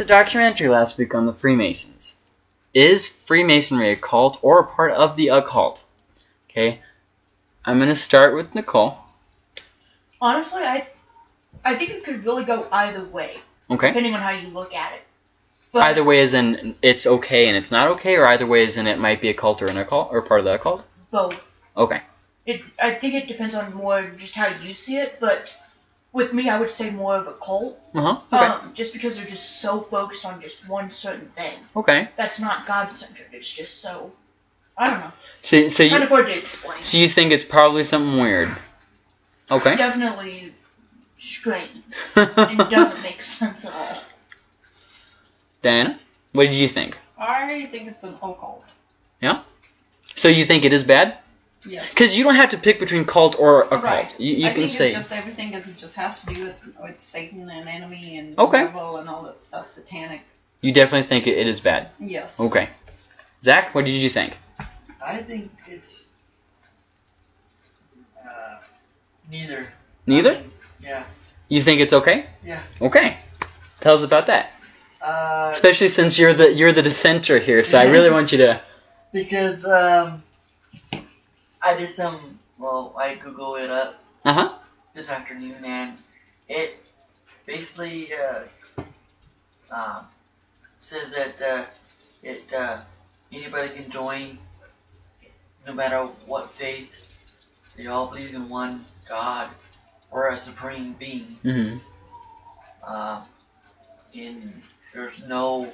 The documentary last week on the Freemasons. Is Freemasonry a cult or a part of the occult? Okay, I'm gonna start with Nicole. Honestly, I I think it could really go either way, Okay. depending on how you look at it. But Either way is in it's okay and it's not okay, or either way is in it might be a cult or an occult or part of the occult. both. Okay. It I think it depends on more just how you see it, but with me, I would say more of a cult. Uh huh. Okay. Um, just because they're just so focused on just one certain thing. okay. That's not God centered. It's just so I don't know. So so Kind you of hard to explain. so you think it's probably something weird. Okay. Definitely strange. It doesn't make sense at all. Diana, what did you think? I think it's an occult. Yeah. So you think it is bad? Yes. Because you don't have to pick between cult or occult. Right. You, you I can think say it's just everything is it just has to do with, with Satan and enemy and Okay. devil and all that stuff, satanic. you definitely think it, it is bad. Yes. Okay. Zach, what did you think? I think it's uh, neither. Neither? I mean, yeah. You think it's okay? Yeah. Okay. Tell us about that. Uh, Especially since you're the you're the dissenter here, so I really want you to. because um, I did some. Well, I Google it up Uh huh. this afternoon, and it basically uh, um, says that uh, it uh, anybody can join, no matter what faith. They all believe in one God or a supreme being. hmm Um, in there's no,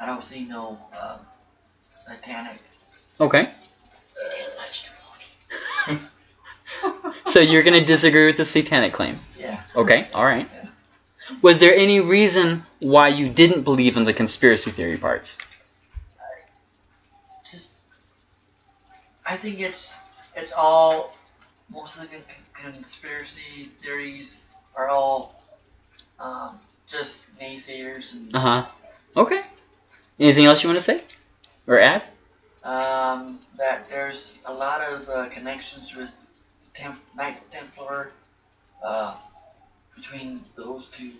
I don't see no um, satanic. Okay. So you're gonna disagree with the satanic claim? Yeah. Okay. All right. Was there any reason why you didn't believe in the conspiracy theory parts? Just, I think it's it's all most of the con- conspiracy theories are all um, just naysayers and Uh huh. Okay. Anything else you want to say or add? Um, that there's a lot of uh, connections with Temp- Knight Templar uh, between those two.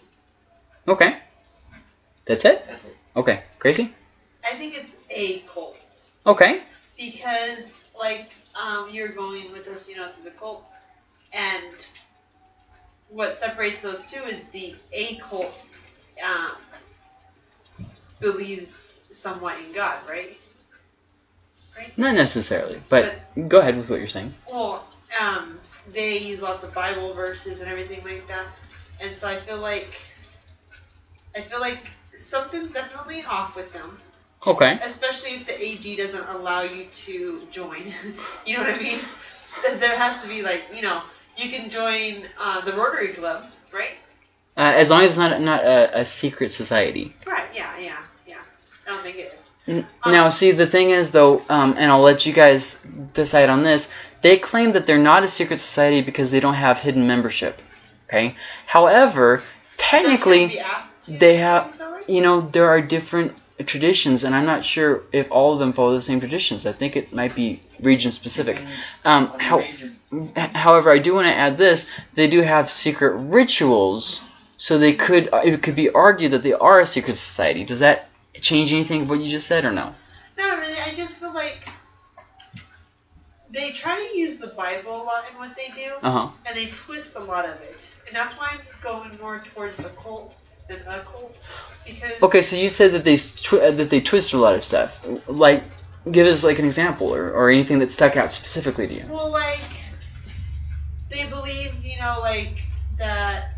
Okay. That's it. That's it. Okay. Crazy. I think it's a cult Okay. because, like, um, you're going with us, you know, through the cults, and what separates those two is the a cult um, believes somewhat in God, right? Not necessarily, but go ahead with what you're saying. Well, um, they use lots of Bible verses and everything like that, and so I feel like I feel like something's definitely off with them. Okay. especially if the AG doesn't allow you to join. you know what I mean? There has to be like, you know, you can join uh, the Rotary Club, right? Uh, as long as it's not not a, a secret society. Right. Yeah. Yeah. Yeah. I don't think it Now, see, the thing is, though, um, and I'll let you guys decide on this. They claim that they're not a secret society because they don't have hidden membership. Okay. However, technically, They can't be asked to they join, have- is that right? you know, there are different traditions, and I'm not sure if all of them follow the same traditions. I think it might be region specific. Um, how, however, I do want to add this: they do have secret rituals, so they could it could be argued that they are a secret society. Does that change anything of what you just said, or no? Not really. I just feel like they try to use the Bible a lot in what they do, Uh huh. and they twist a lot of it, and that's why I'm going more towards the cult than a cult because Okay, so you said that they uh, that they twist a lot of stuff. Like, give us like an example, or, or anything that stuck out specifically to you. Well, like they believe, you know, like that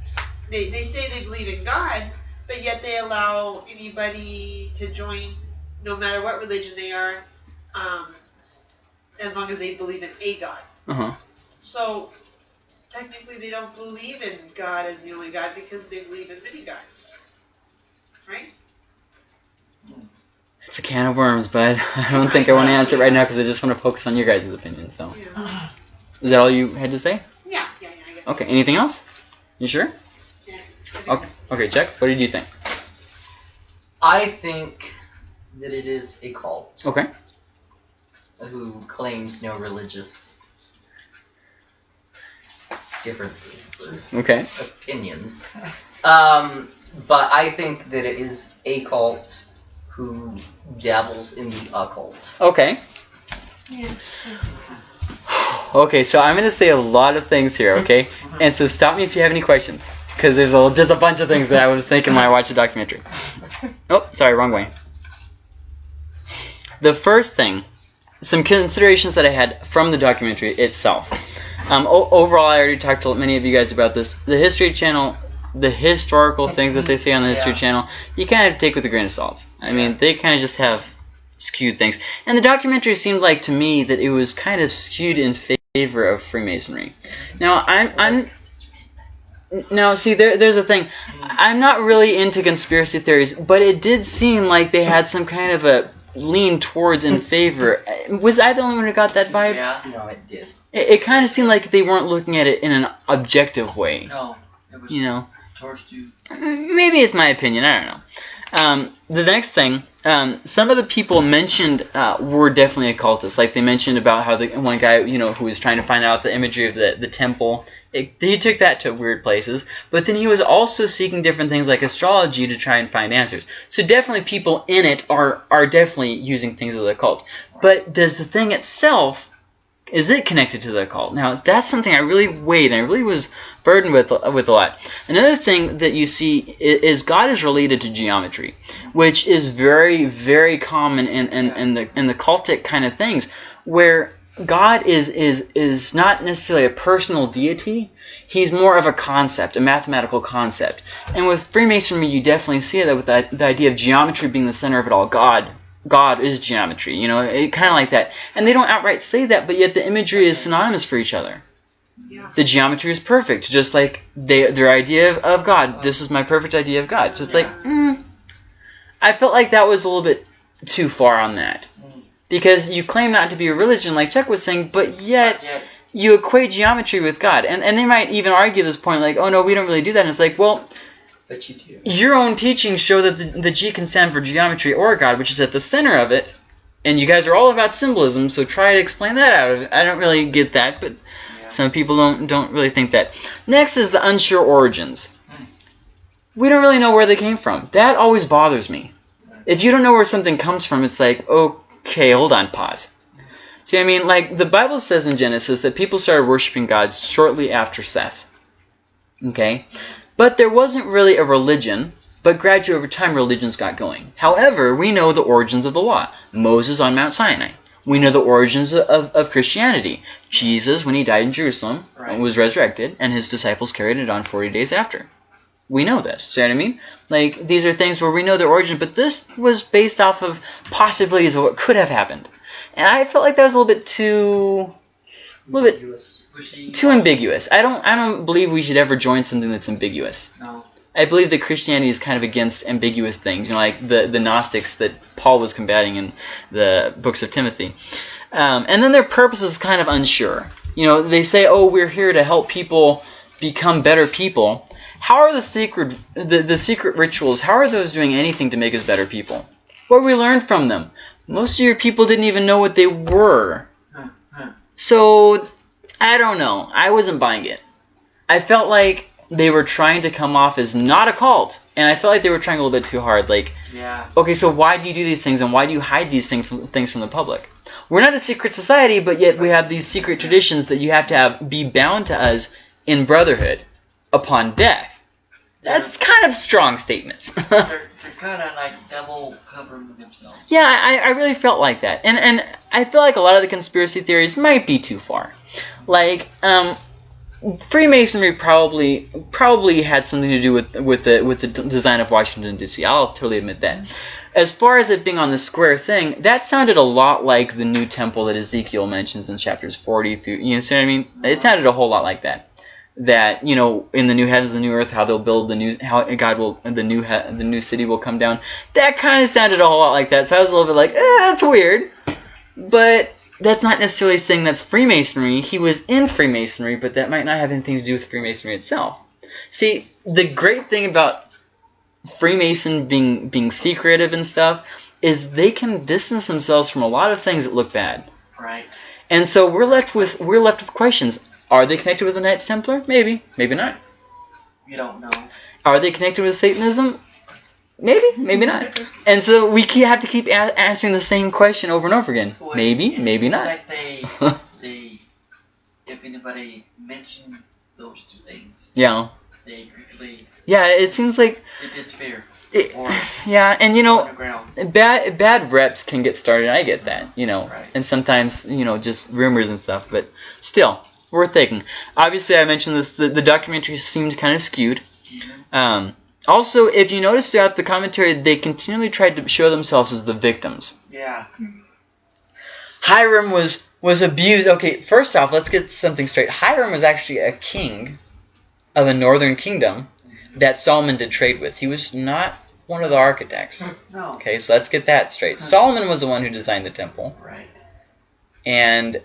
they they say they believe in God, but yet they allow anybody to join, no matter what religion they are, um, as long as they believe in a God. Uh huh. So technically, they don't believe in God as the only God because they believe in many gods, right? It's a can of worms, bud. I don't think I want to answer it right now because I just want to focus on your guys' opinion. So, Yeah. is that all you had to say? Yeah, yeah, yeah. I guess. Okay. Anything else? You sure? Yeah, I think Okay. Okay, Jack. What did you think? I think that it is a cult Okay. who claims no religious differences or Okay. opinions. Um, but I think that it is a cult who dabbles in the occult. Okay. Yeah. Okay, so I'm going to say a lot of things here, okay? And so stop me if you have any questions. Because there's a, just a bunch of things that I was thinking when I watched the documentary. Oh, sorry, wrong way. The first thing, some considerations that I had from the documentary itself. Um, overall, I already talked to many of you guys about this. The History Channel, the historical things that they say on the History Yeah. Channel, you kind of take with a grain of salt. I mean, they kind of just have skewed things. And the documentary seemed like to me that it was kind of skewed in favor of Freemasonry. Now, I'm, I'm now, see, there, there's a thing. I'm not really into conspiracy theories, but it did seem like they had some kind of a lean towards in favor. Was I the only one who got that vibe? Yeah. No, it did. It, it kind of seemed like they weren't looking at it in an objective way. No. It was You know, towards you. maybe it's my opinion. I don't know. Um, the next thing, um, some of the people mentioned uh, were definitely occultists. Like they mentioned about how the one guy, you know, who was trying to find out the imagery of the the temple. It, he took that to weird places, but then he was also seeking different things like astrology to try and find answers. So definitely people in it are are definitely using things of the occult. But does the thing itself is it connected to the occult? Now that's something I really weighed and I really was burdened with with a lot. Another thing that you see is God is related to geometry, which is very very common in in, in the in the cultic kind of things where God is is is not necessarily a personal deity. He's more of a concept, a mathematical concept. And with Freemasonry, you definitely see that with the, the idea of geometry being the center of it all. God, God is geometry. You know, it kind of like that. And they don't outright say that, but yet the imagery is synonymous for each other. Yeah. The geometry is perfect, just like they, their idea of, of God. This is my perfect idea of God. So it's like, mm, I felt like that was a little bit too far on that. Because you claim not to be a religion, like Chuck was saying, but yet you equate geometry with God. And, and they might even argue this point, like, oh no, we don't really do that. And it's like, well, But you do. your own teachings show that the, the G can stand for geometry or God, which is at the center of it. And you guys are all about symbolism, so try to explain that out of it. I don't really get that, but Yeah. some people don't don't really think that. Next is the unsure origins. Hmm. We don't really know where they came from. That always bothers me. If you don't know where something comes from, it's like, oh, okay, hold on, pause. See, I mean, like the Bible says in Genesis that people started worshiping God shortly after Seth. Okay? But there wasn't really a religion, but gradually over time religions got going. However, we know the origins of the law. Moses on Mount Sinai. We know the origins of, of Christianity. Jesus, when he died in Jerusalem, Right. was resurrected, and his disciples carried it on 40 days after. We know this. See what I mean? Like, these are things where we know their origin, but this was based off of possibilities of what could have happened. And I felt like that was a little bit too... A little bit Ambiguous. Wishy- too ambiguous. I don't I don't believe we should ever join something that's ambiguous. No. I believe that Christianity is kind of against ambiguous things, you know, like the, the Gnostics that Paul was combating in the books of Timothy. Um, and then their purpose is kind of unsure. You know, they say, oh, we're here to help people become better people. How are the secret the, the secret rituals, how are those doing anything to make us better people? What we learned from them? Most of your people didn't even know what they were. So, I don't know. I wasn't buying it. I felt like they were trying to come off as not a cult, and I felt like they were trying a little bit too hard. Like, Yeah. okay, so why do you do these things, and why do you hide these things from, things from the public? We're not a secret society, but yet we have these secret traditions that you have to have be bound to us in brotherhood upon death. That's kind of strong statements. They're, they're kind of like double covering themselves. Yeah, I, I really felt like that, and and I feel like a lot of the conspiracy theories might be too far. Like, um, Freemasonry probably probably had something to do with with the with the d- design of Washington D.C. I'll totally admit that. As far as it being on the square thing, that sounded a lot like the new temple that Ezekiel mentions in chapters 40 through. You know what I mean? It sounded a whole lot like that. That you know, in the new heavens, the new earth, how they'll build the new, how God will, the new, he, the new city will come down. That kind of sounded a whole lot like that. So I was a little bit like, eh, that's weird. But that's not necessarily saying that's Freemasonry. He was in Freemasonry, but that might not have anything to do with Freemasonry itself. See, the great thing about Freemason being being secretive and stuff is they can distance themselves from a lot of things that look bad. Right. And so we're left with we're left with questions. Are they connected with the Knights Templar? Maybe, maybe not. You don't know. Are they connected with Satanism? Maybe, maybe not. And so we have to keep a- answering the same question over and over again. Well, Maybe, it maybe not. Like they, they, if anybody mentioned those two things, Yeah, they quickly yeah. It seems like, they disappear it, or yeah. And you know, bad bad reps can get started. I get that, you know, Right. and sometimes you know just rumors and stuff. But still, worth taking. Obviously, I mentioned this. The, the documentary seemed kind of skewed. Um, also, if you notice throughout the commentary, they continually tried to show themselves as the victims. Yeah. Hiram was was abused. Okay, first off, let's get something straight. Hiram was actually a king of a northern kingdom that Solomon did trade with. He was not one of the architects. No. Okay, so let's get that straight. Solomon was the one who designed the temple, Right. and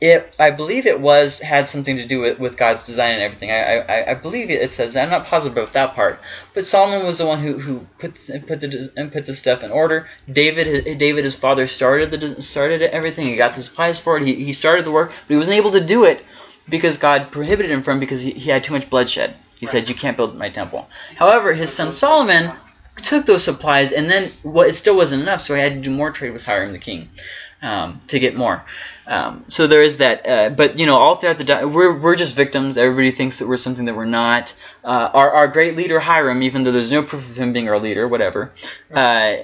it I believe it was had something to do with, with God's design and everything. I, I I believe it, it says I'm not positive about that part, but Solomon was the one who who put put the and put the stuff in order. David David his father started the started everything. He got the supplies for it. He he started the work, but he wasn't able to do it because God prohibited him from because he, he had too much bloodshed. He said you can't build my temple. However, his son Solomon took those supplies and then what it still wasn't enough, so he had to do more trade with Hiram the king um, to get more. Um, so there is that, uh, but you know, all throughout the di- we're we're just victims. Everybody thinks that we're something that we're not. Uh, our our great leader Hiram, even though there's no proof of him being our leader, whatever. Uh,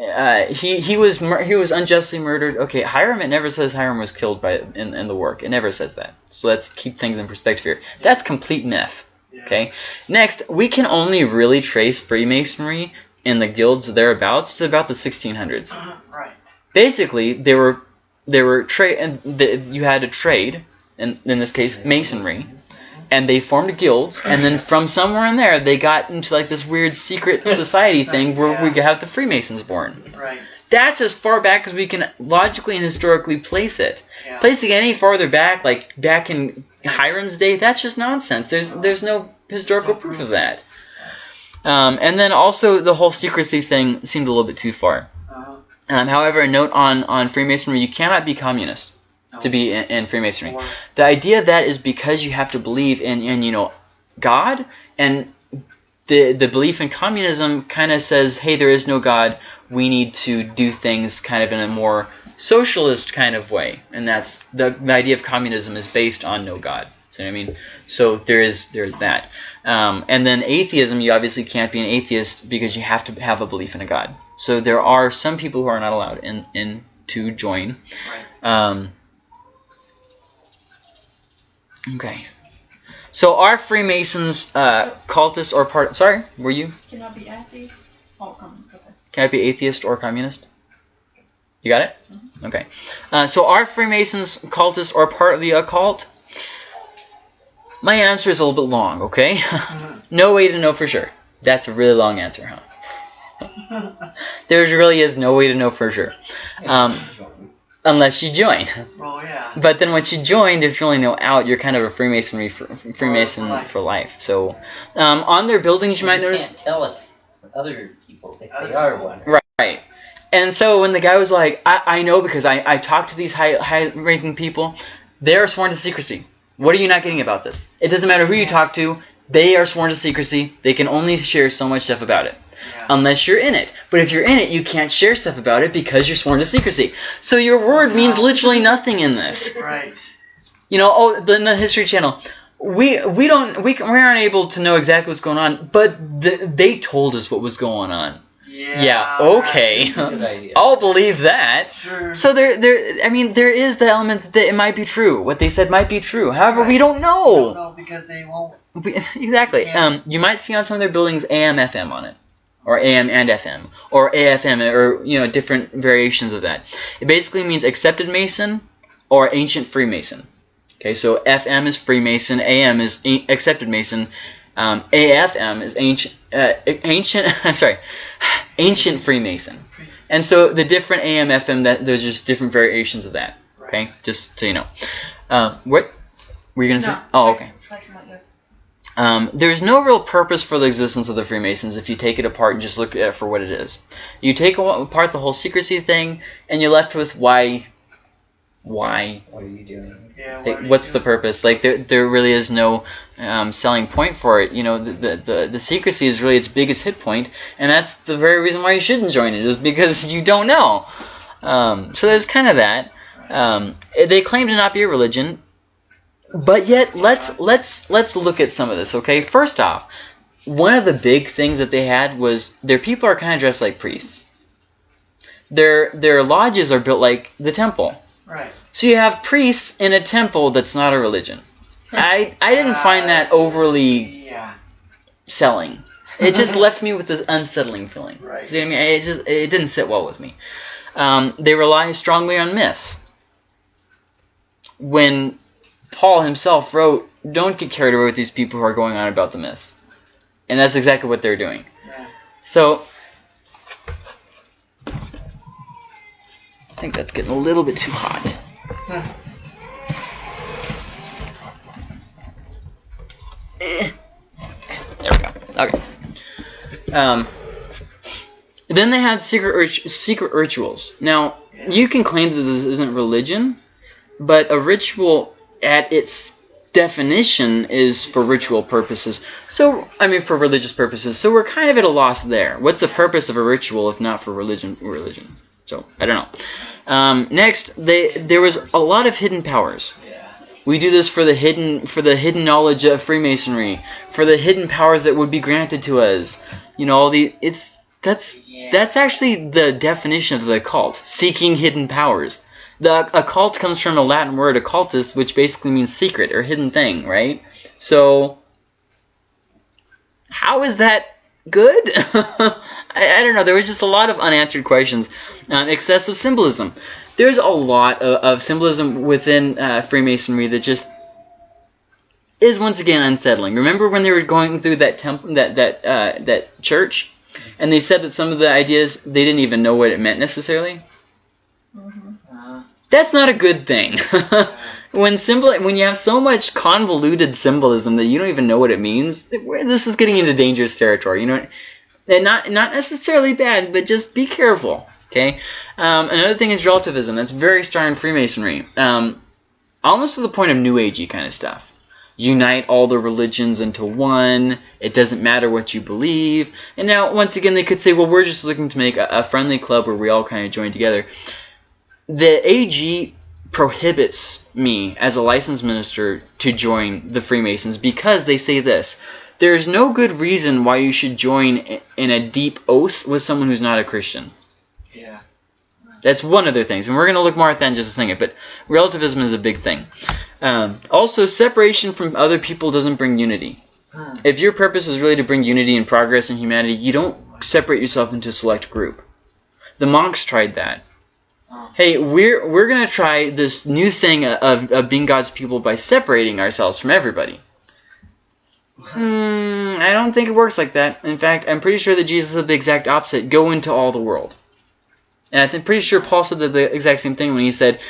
uh, he he was mur- he was unjustly murdered. Okay, Hiram. It never says Hiram was killed by in, in the work. It never says that. So let's keep things in perspective here. That's complete myth. Okay. Next, we can only really trace Freemasonry and the guilds thereabouts to about the 1600s. Right. Basically, they were they were trade and the, you had a trade, in in this case masonry, and they formed guilds, and then from somewhere in there they got into like this weird secret society thing where we could have the Freemasons born. Right. That's as far back as we can logically and historically place it. Yeah. Placing it any farther back, like back in Hiram's day, that's just nonsense. There's there's no historical proof of that. Um, and then also the whole secrecy thing seemed a little bit too far. Um, however, a note on, on Freemasonry, you cannot be communist no. to be in, in Freemasonry. Or- The idea of that is because you have to believe in, in you know, God, and the the belief in communism kind of says, hey, there is no God. We need to do things kind of in a more socialist kind of way, and that's the, the idea of communism is based on no God. See what I mean? So there is there is that, um, and then atheism. You obviously can't be an atheist because you have to have a belief in a God. So there are some people who are not allowed in, in to join. Um, okay. So are Freemasons uh, cultists or part? Sorry, were you? Can I be atheist? Oh, um, okay. Can I be atheist or communist? You got it? Okay. Uh, so are Freemasons cultists or part of the occult? My answer is a little bit long, okay? no way to know for sure. That's a really long answer, huh? there really is no way to know for sure. Um, unless you join. Well, yeah. But then once you join, there's really no out. You're kind of a Freemasonry for, Freemason life. for life. So um, on their buildings, you might you notice can't tell if other people if they are one. Right. And so when the guy was like, I, I know because I, I talked to these high high ranking people, they are sworn to secrecy. What are you not getting about this? It doesn't matter who you talk to, they are sworn to secrecy. They can only share so much stuff about it. Yeah. Unless you're in it. But if you're in it, you can't share stuff about it because you're sworn to secrecy. So your word means literally nothing in this. Right. You know, oh, in the History Channel, we we don't we, we aren't able to know exactly what's going on, but th- they told us what was going on. Yeah. Yeah, okay. I'll believe that. Sure. So there, there. I mean, there is the element that it might be true. What they said might be true. However, we Right. don't know. no, because they won't. We- exactly. Yeah. Um, you might see on some of their buildings AM, FM on it, or AM and FM, or AFM, or you know, different variations of that. It basically means accepted Mason or ancient Freemason. Okay, so FM is Freemason, AM is a- accepted Mason, um, AFM is ancient, uh, ancient. I'm sorry, ancient Freemason. And so the different AM, FM, that there's just different variations of that. Okay, just so you know. Um, what were you gonna say? Oh, okay. Like something like Um, there's no real purpose for the existence of the Freemasons if you take it apart and just look at it for what it is. You take a- apart the whole secrecy thing, and you're left with why why What are you doing? Yeah. what like, are you what's the purpose like there, there really is no um, selling point for it you know the, the, the, the secrecy is really its biggest hit point and that's the very reason why you shouldn't join it is because you don't know. Um, so there's kind of that. Um, they claim to not be a religion but yet let's let's let's look at some of this okay? First off one of the big things that they had was their people are kind of dressed like priests. Their their lodges are built like the temple. Right. so you have priests in a temple that's not a religion. I I didn't find that overly Yeah. selling. It just left me with this unsettling feeling. Right. See what I mean? It just it didn't sit well with me. Um, they rely strongly on myths. When Paul himself wrote, "Don't get carried away with these people who are going on about the myths," and that's exactly what they're doing. Yeah. So. I think that's getting a little bit too hot. There we go. Okay. Um, then they had secret secret rituals. Now you can claim that this isn't religion, but a ritual at its definition is for ritual purposes. So I mean for religious purposes. So we're kind of at a loss there. What's the purpose of a ritual if not for religion? Religion. So I don't know. Um, next, they there was a lot of hidden powers. We do this for the hidden for the hidden knowledge of Freemasonry, for the hidden powers that would be granted to us. You know, all the it's that's that's actually the definition of the occult, seeking hidden powers. The occult comes from a Latin word occultus, which basically means secret or hidden thing, right? So how is that good? I, I don't know. There was just a lot of unanswered questions. Um, excessive symbolism. There's a lot of, of symbolism within uh, Freemasonry that just is once again unsettling. Remember when they were going through that temple, that that uh, that church, and they said that some of the ideas they didn't even know what it meant necessarily. Uh, That's not a good thing. when symbol, when you have so much convoluted symbolism that you don't even know what it means, this is getting into dangerous territory. You know, and not not necessarily bad, but just be careful. Okay. Um, another thing is relativism. That's very strong in Freemasonry. Um, almost to the point of New Agey kind of stuff. Unite all the religions into one. It doesn't matter what you believe. And now, once again, they could say, well, we're just looking to make a, a friendly club where we all kind of join together. The AG prohibits me as a licensed minister to join the Freemasons because they say this. There is no good reason why you should join in a deep oath with someone who's not a Christian. yeah. That's one of their things, and we're going to look more at that in just a second. But relativism is a big thing. Um, also, separation from other people doesn't bring unity. Hmm. If your purpose is really to bring unity and progress in humanity, you don't separate yourself into a select group. The monks tried that. Oh. Hey, we're we're gonna try this new thing of, of being God's people by separating ourselves from everybody. Hmm, I don't think it works like that. In fact, I'm pretty sure that Jesus said the exact opposite: "Go into all the world." And I'm pretty sure Paul said the, the exact same thing when he said,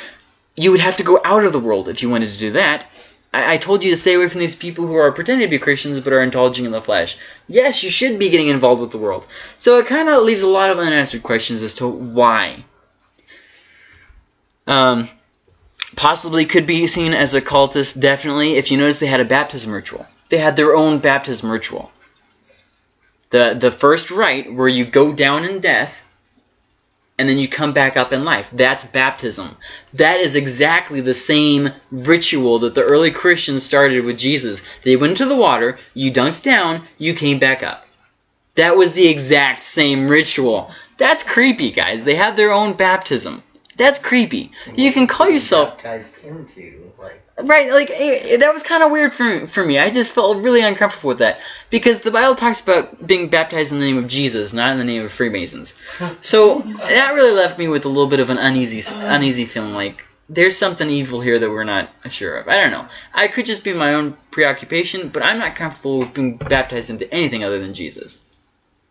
"You would have to go out of the world if you wanted to do that." I, I told you to stay away from these people who are pretending to be Christians but are indulging in the flesh. Yes, you should be getting involved with the world. So it kind of leaves a lot of unanswered questions as to why. Um, possibly could be seen as a cultist, definitely. If you notice, they had a baptism ritual. They had their own baptism ritual. The the first rite where you go down in death and then you come back up in life. That's baptism. That is exactly the same ritual that the early Christians started with Jesus. They went into the water, you dunked down, you came back up. That was the exact same ritual. That's creepy, guys. They had their own baptism. That's creepy. You can call yourself baptized into like Right, like eh, that was kind of weird for for me. I just felt really uncomfortable with that because the Bible talks about being baptized in the name of Jesus, not in the name of Freemasons. So that really left me with a little bit of an uneasy uneasy feeling, like there's something evil here that we're not sure of. I don't know. I could just be my own preoccupation, but I'm not comfortable with being baptized into anything other than Jesus.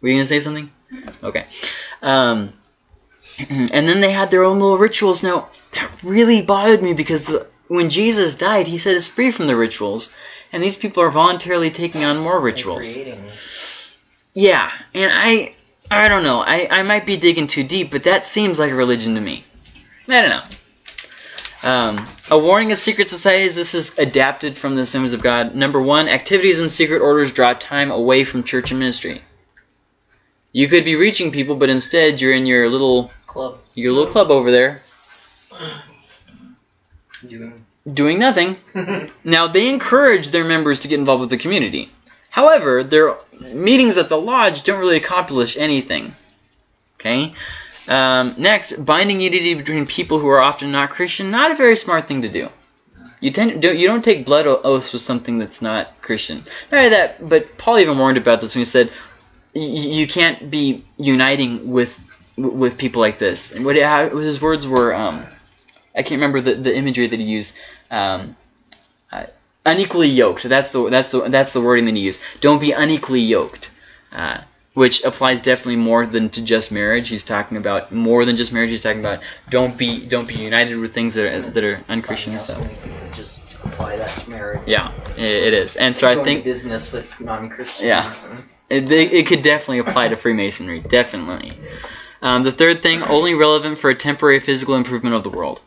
Were you gonna say something? Okay. Um, and then they had their own little rituals. Now that really bothered me because the, when Jesus died, he said it's free from the rituals, and these people are voluntarily taking on more rituals. Yeah, and I, I don't know. I, I might be digging too deep, but that seems like a religion to me. I don't know. Um, a warning of secret societies. This is adapted from the Assemblies of God. Number one, activities in secret orders draw time away from church and ministry. You could be reaching people, but instead you're in your little Club. your little club over there Doing. doing nothing. Now they encourage their members to get involved with the community. However, their meetings at the lodge don't really accomplish anything. Okay. Um, next, binding unity between people who are often not Christian. Not a very smart thing to do. You tend don't, you don't take blood oaths with something that's not Christian. Not that, but Paul even warned about this when he said y- y- you can't be uniting with with people like this. And what how, his words were, um, I can't remember the, the imagery that he used. Um, uh, unequally yoked. That's the that's the that's the wording that he used. Don't be unequally yoked, uh, which applies definitely more than to just marriage. He's talking about more than just marriage. He's talking about don't be don't be united with things that are that are unchristian and stuff. just apply that to marriage. Yeah, it, it is. And so I think business with non-Christians. Yeah. it, it, it could definitely apply to Freemasonry. Definitely. Um, the third thing, only relevant for a temporary physical improvement of the world.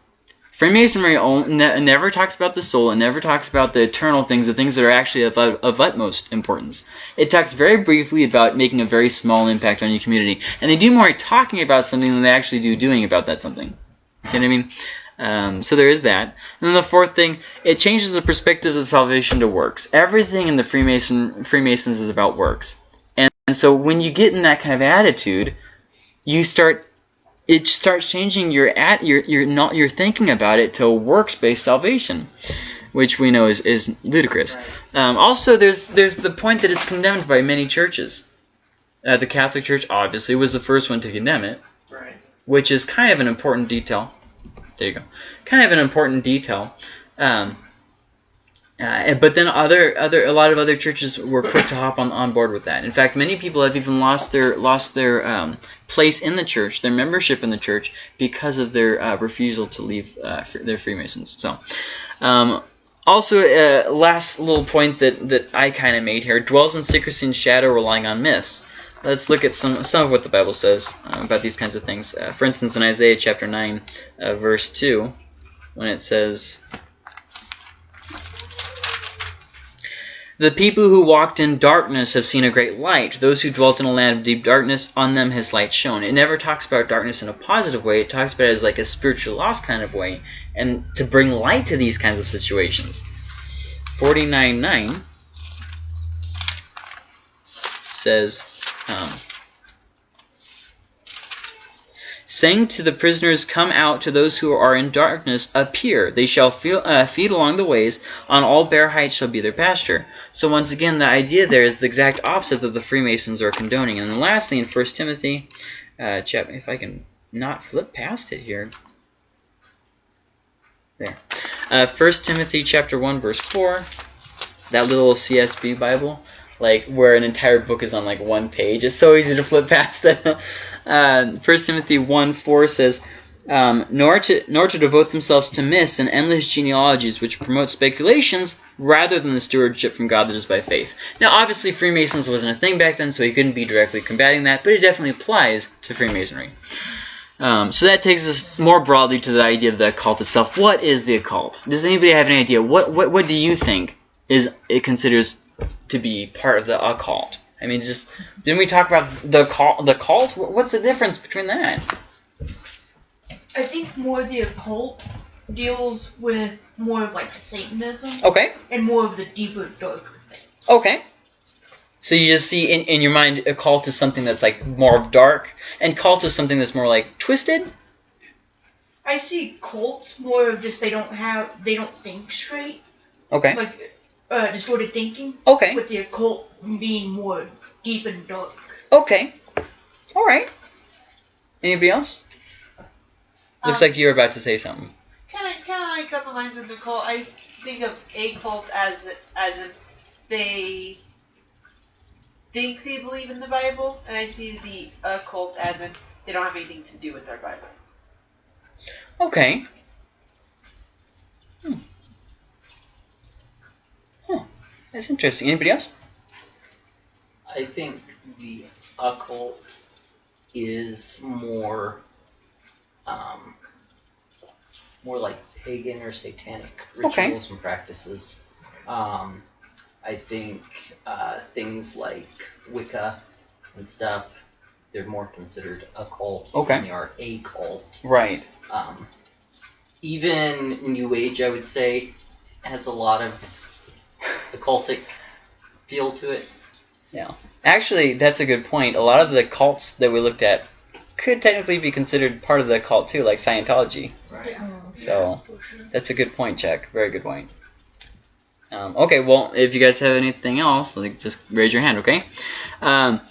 Freemasonry ne- never talks about the soul. It never talks about the eternal things, the things that are actually of, of utmost importance. It talks very briefly about making a very small impact on your community. And they do more talking about something than they actually do doing about that something. See what I mean? Um, so there is that. And then the fourth thing, it changes the perspective of salvation to works. Everything in the Freemason Freemasons is about works. And, and so when you get in that kind of attitude, you start it starts changing your at your your not your thinking about it to works based salvation, which we know is, is ludicrous. Um, also, there's there's the point that it's condemned by many churches. Uh, the Catholic Church obviously was the first one to condemn it, Right. which is kind of an important detail. There you go. Kind of an important detail. Um, uh, but then other other a lot of other churches were quick to hop on, on board with that. In fact, many people have even lost their lost their um, place in the church, their membership in the church, because of their uh, refusal to leave uh, their Freemasons. So, um, also, uh, last little point that that I kind of made here: dwells in secrecy and shadow, relying on myths. Let's look at some some of what the Bible says uh, about these kinds of things. Uh, for instance, in Isaiah chapter nine, verse two, when it says. The people who walked in darkness have seen a great light. Those who dwelt in a land of deep darkness, on them has light shone. It never talks about darkness in a positive way. It talks about it as like a spiritual loss kind of way, and to bring light to these kinds of situations. 49.9 says, um, saying to the prisoners, Come out to those who are in darkness, appear. They shall feel, uh, feed along the ways, on all bare heights shall be their pasture. So once again, the idea there is the exact opposite that the Freemasons are condoning. And then lastly, in 1 Timothy, uh, if I can not flip past it here. There. Uh, 1 Timothy chapter 1, verse 4, that little CSB Bible, like where an entire book is on like one page. It's so easy to flip past it. uh, 1 Timothy 1, 4 says, um, nor to nor to devote themselves to myths and endless genealogies which promote speculations rather than the stewardship from God that is by faith. Now, obviously, Freemasons wasn't a thing back then, so he couldn't be directly combating that, but it definitely applies to Freemasonry. Um, so that takes us more broadly to the idea of the occult itself. What is the occult? Does anybody have an idea? What what what do you think is it considers to be part of the occult? I mean, just didn't we talk about the cult? The cult? What's the difference between that? I think more the occult deals with more of like Satanism Okay. and more of the deeper, darker things. Okay. So you just see in, in your mind a cult is something that's like more dark, and cult is something that's more like twisted. I see cults more of just they don't have they don't think straight, Okay. like uh, distorted thinking. Okay. With the occult being more deep and dark. Okay. All right. Anybody else? Looks Um, like you were about to say something. Kind of, kind of like on the lines of the cult. I think of a cult as as if they think they believe in the Bible, and I see the occult as in they don't have anything to do with their Bible. Okay. Hmm. Huh. That's interesting. Anybody else? I think the occult is more um, more like pagan or satanic Okay. rituals and practices. Um, I think uh, things like Wicca and stuff, they're more considered occult Okay. than they are a cult. Right. Um, even New Age, I would say, has a lot of occultic feel to it. Yeah. Actually, that's a good point. A lot of the cults that we looked at could technically be considered part of the cult too, like Scientology. Right. So For sure. that's a good point, Jack. Very good point. Um, okay, well, if you guys have anything else, like just raise your hand, okay? Um,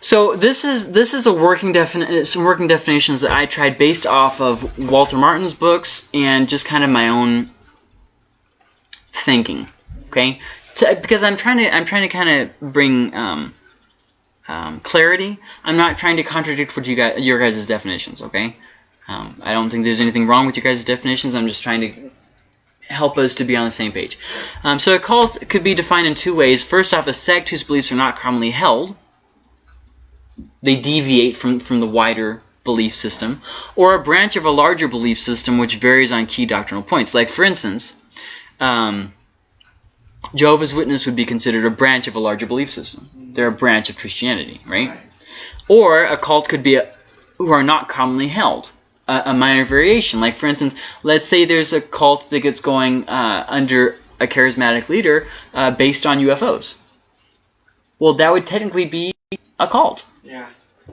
so this is this is a working defini- some working definitions that I tried based off of Walter Martin's books and just kind of my own thinking, okay? To, because I'm trying to I'm trying to kind of bring um, um, clarity. I'm not trying to contradict what you guys your guys' definitions, okay? Um, I don't think there's anything wrong with your guys' definitions. I'm just trying to help us to be on the same page. Um, so a cult could be defined in two ways. First off, a sect whose beliefs are not commonly held. They deviate from, from the wider belief system. Or a branch of a larger belief system which varies on key doctrinal points. Like, for instance, um, Jehovah's Witness would be considered a branch of a larger belief system. They're a branch of Christianity, right? Right. Or a cult could be a, who are not commonly held. A, a minor variation. Like, for instance, let's say there's a cult that gets going uh, under a charismatic leader uh, based on UFOs. Well, that would technically be a cult. Yeah.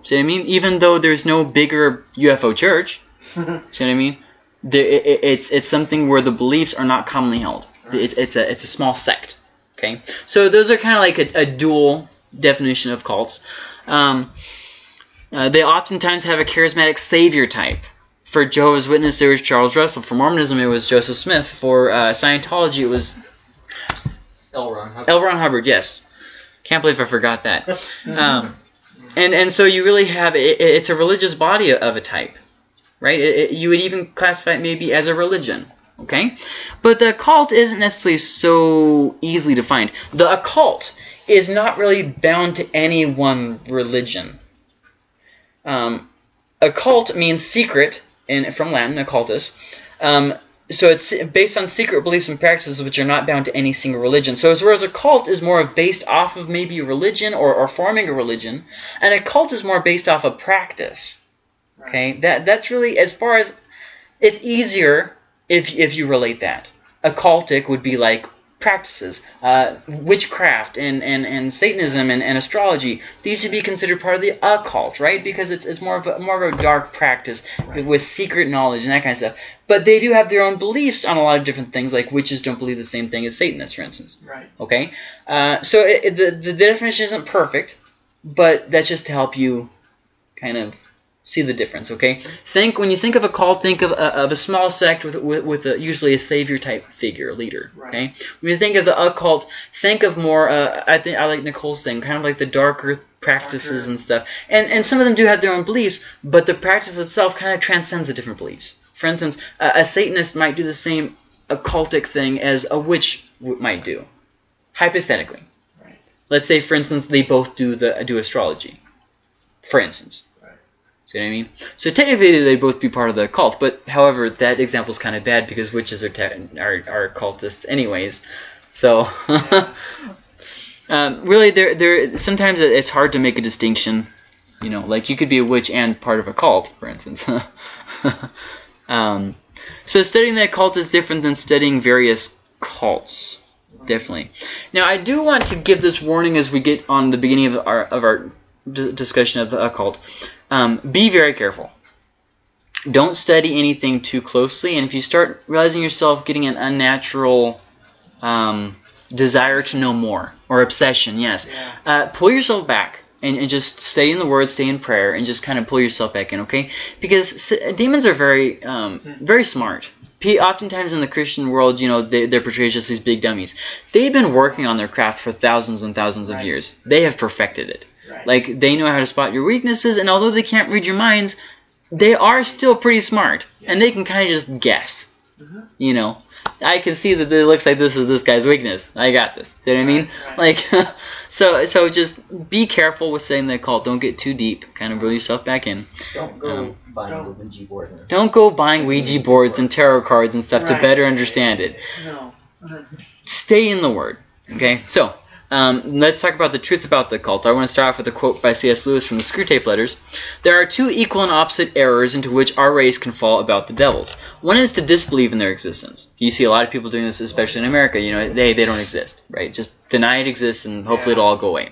See what I mean? Even though there's no bigger UFO church, see what I mean? There, it, it- it's it's something where the beliefs are not commonly held. It's it's a it's a small sect. Okay, so those are kind of like a, a dual definition of cults. Um, uh, they oftentimes have a charismatic savior type. For Jehovah's Witness, there was Charles Russell. For Mormonism, it was Joseph Smith. For uh, Scientology, it was L. Ron Hubbard. L. Ron Hubbard. Yes, can't believe I forgot that. Um, and and so you really have it, it's a religious body of a type, right? It, it- you would even classify it maybe as a religion, okay? But the occult isn't necessarily so easily defined. The occult is not really bound to any one religion. Um, occult means secret, in from Latin, occultus. Um, so it's based on secret beliefs and practices which are not bound to any single religion. So as whereas a cult is more of based off of maybe religion or, or forming a religion, and a cult is more based off of practice. Okay, that that's really as far as it's easier if if you relate that. Occultic would be like practices, uh, witchcraft and, and, and Satanism and, and astrology. These should be considered part of the occult, right? Because it's, it's more of a, more of a dark practice with secret knowledge and that kind of stuff. But they do have their own beliefs on a lot of different things, like witches don't believe the same thing as Satanists, for instance. Right. Okay, uh, so it, it- the the definition isn't perfect, but that's just to help you kind of see the difference. Okay, think when you think of a cult, think of a, of a small sect with with, with a, usually a savior type figure, leader. Okay, when you think of the occult, think of more. Uh, I think I like Nicole's thing, kind of like the darker practices Darker. and stuff. And and some of them do have their own beliefs, but the practice itself kind of transcends the different beliefs. For instance, a, a Satanist might do the same occultic thing as a witch w- might do, hypothetically. Right. Let's say, for instance, they both do the do astrology. For instance. See what I mean? So technically, they both be part of the cult. But however, that example is kind of bad because witches are are, are cultists anyways. So. Um, really, there, there. Sometimes it's hard to make a distinction. You know, like you could be a witch and part of a cult, for instance. um, so studying the cult is different than studying various cults. Definitely. Now, I do want to give this warning as we get on the beginning of our of our discussion of the occult. Um, be very careful. Don't study anything too closely, and if you start realizing yourself getting an unnatural um, desire to know more or obsession, yes, uh, pull yourself back and, and just stay in the Word, stay in prayer, and just kind of pull yourself back in, okay? Because s- demons are very, um, very smart. P- oftentimes in the Christian world, you know, they, they're portrayed as just these big dummies. They've been working on their craft for thousands and thousands of years. They have perfected it. Right. Like they know how to spot your weaknesses, and although they can't read your minds, they are still pretty smart, and they can kind of just guess. Mhm. You know, I can see that it looks like this is this guy's weakness. I got this. See what I mean? Right, Like, so so just be careful with saying the occult. Don't get too deep. Kind of reel yourself back in. Don't go Um, buying don't. Ouija board. and- Don't go buying Ouija boards and tarot cards and stuff to better understand it. No. Stay in the Word. Okay, so um, let's talk about the truth about the cult. I want to start off with a quote by C.S. Lewis from the Screwtape Letters. There are two equal and opposite errors into which our race can fall about the devils. One is to disbelieve in their existence. You see a lot of people doing this, especially in America. You know, they they don't exist, right? Just deny it exists, and hopefully it'll all go away.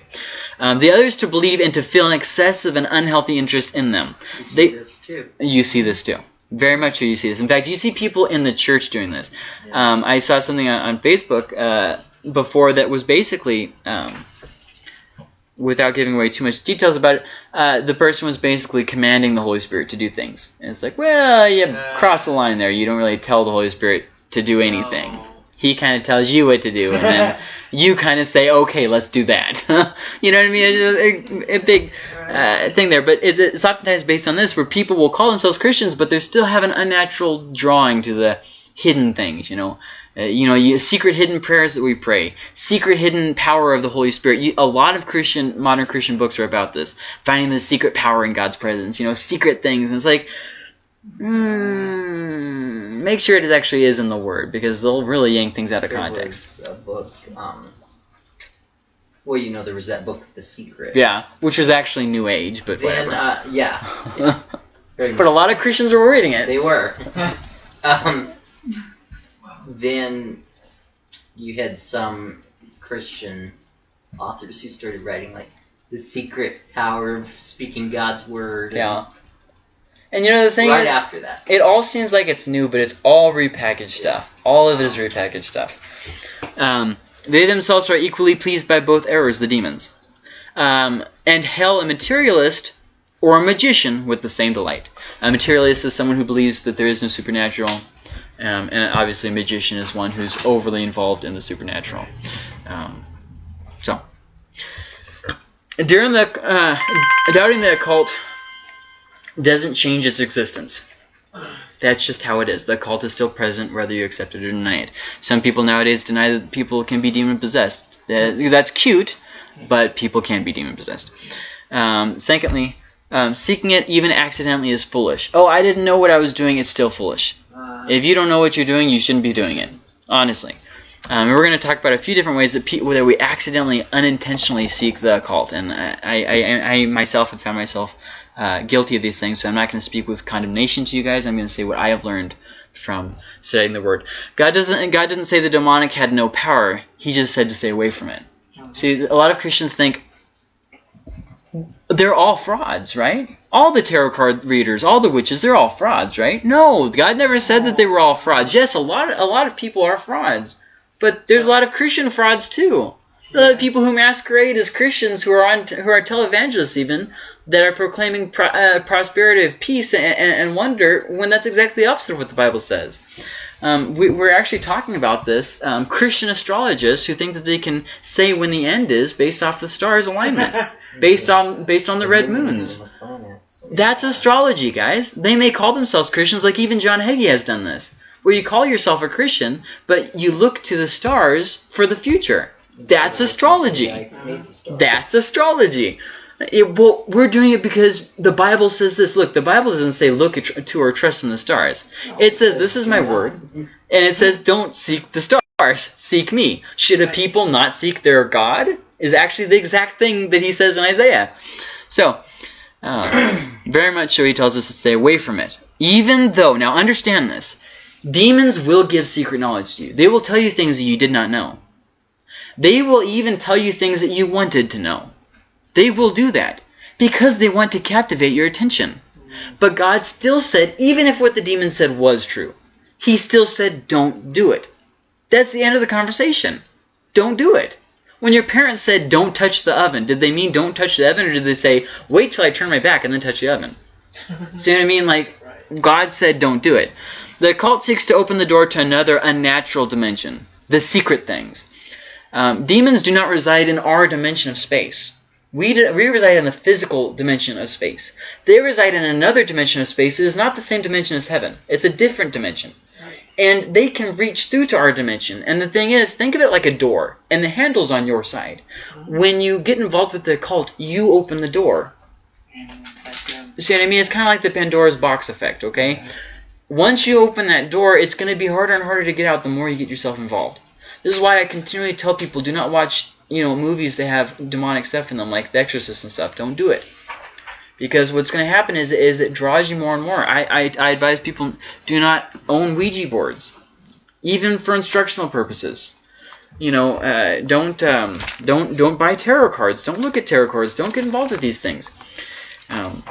Um, the other is to believe and to feel an excessive and unhealthy interest in them. You see They- this too. You see this too. Very much so you see this. In fact, you see people in the church doing this. Um, I saw something on, on Facebook uh, before that was basically, um, without giving away too much details about it, uh, the person was basically commanding the Holy Spirit to do things. And it's like, well, you Uh. cross the line there. You don't really tell the Holy Spirit to do anything. No. He kind of tells you what to do, and then you kind of say, okay, let's do that. you know what I mean? It's a, a big uh, thing there. But it's, it's oftentimes based on this, where people will call themselves Christians, but they still have an unnatural drawing to the hidden things. You know, uh, you know, you, secret hidden prayers that we pray, secret hidden power of the Holy Spirit. You, a lot of Christian, modern Christian books are about this, finding the secret power in God's presence. You know, secret things, and it's like. Mm, make sure it actually is in the Word because they'll really yank things out of Their context. was a book. Um, well, you know, there was that book, The Secret. Yeah, which was actually New Age, but Then, whatever. uh, yeah, yeah, but a lot of Christians were reading it. They were. um, then you had some Christian authors who started writing like the secret power of speaking God's word. and Yeah. And you know the thing right is, after that. it all seems like it's new, but it's all repackaged stuff. All of it is repackaged stuff. Um, they themselves are equally pleased by both errors, the demons. Um, and hell a materialist or a magician with the same delight. A materialist is someone who believes that there is no supernatural, um, and obviously a magician is one who's overly involved in the supernatural. Um, so, during the uh, doubting the occult doesn't change its existence. That's just how it is. The occult is still present whether you accept it or deny it. Some people nowadays deny that people can be demon possessed. that's cute, but people can be demon possessed. Um, secondly, um, seeking it even accidentally is foolish. Oh, I didn't know what I was doing. It's still foolish. If you don't know what you're doing, you shouldn't be doing it. Honestly. Um, we're going to talk about a few different ways that, that we accidentally, unintentionally seek the occult. And I, I, I, I myself have found myself uh, guilty of these things, so I'm not going to speak with condemnation to you guys. I'm going to say what I have learned from studying the Word. God doesn't. God didn't say the demonic had no power. He just said to stay away from it. See, a lot of Christians think they're all frauds, right? All the tarot card readers, all the witches, they're all frauds, right? No, God never said that they were all frauds. Yes, a lot of, a lot of people are frauds, but there's a lot of Christian frauds too. Lot people who masquerade as Christians who are on who are televangelists even that are proclaiming pro, uh, prosperity of peace and, and, and wonder when that's exactly the opposite of what the Bible says. Um, we, we're actually talking about this. Um, Christian astrologists who think that they can say when the end is based off the stars' alignment, based on based on the red moons. And the planets and- That's astrology, guys. They may call themselves Christians, like even John Hagee has done this, where you call yourself a Christian, but you look to the stars for the future. That's astrology. Yeah, I made the stars. That's astrology. It, well, we're doing it because the Bible says this. Look, the Bible doesn't say look at, to or trust in the stars. It says this is my word, and it says don't seek the stars, seek me. Should a people not seek their God? Is actually the exact thing that he says in Isaiah. So, uh, very much so he tells us to stay away from it. Even though, now understand this, demons will give secret knowledge to you. They will tell you things that you did not know. They will even tell you things that you wanted to know. They will do that because they want to captivate your attention. But God still said, even if what the demon said was true, He still said, don't do it. That's the end of the conversation. Don't do it. When your parents said, don't touch the oven, did they mean don't touch the oven, or did they say, wait till I turn my back and then touch the oven? See what I mean? Like, God said, don't do it. The cult seeks to open the door to another unnatural dimension, the secret things. Um, demons do not reside in our dimension of space. We, we reside in the physical dimension of space. They reside in another dimension of space. It is not the same dimension as heaven. It's a different dimension. and they can reach through to our dimension. And the thing is, think of it like a door, and the handle's on your side. When you get involved with the occult, you open the door. See what I mean? It's kind of like the Pandora's box effect, okay? Once you open that door, it's going to be harder and harder to get out the more you get yourself involved. This is why I continually tell people do not watch, you know, movies that have demonic stuff in them, like The Exorcist and stuff. Don't do it. Because what's going to happen is, is it draws you more and more. I, I, I advise people do not own Ouija boards, even for instructional purposes. You know, uh, don't um, don't don't buy tarot cards. Don't look at tarot cards. Don't get involved with these things. Um,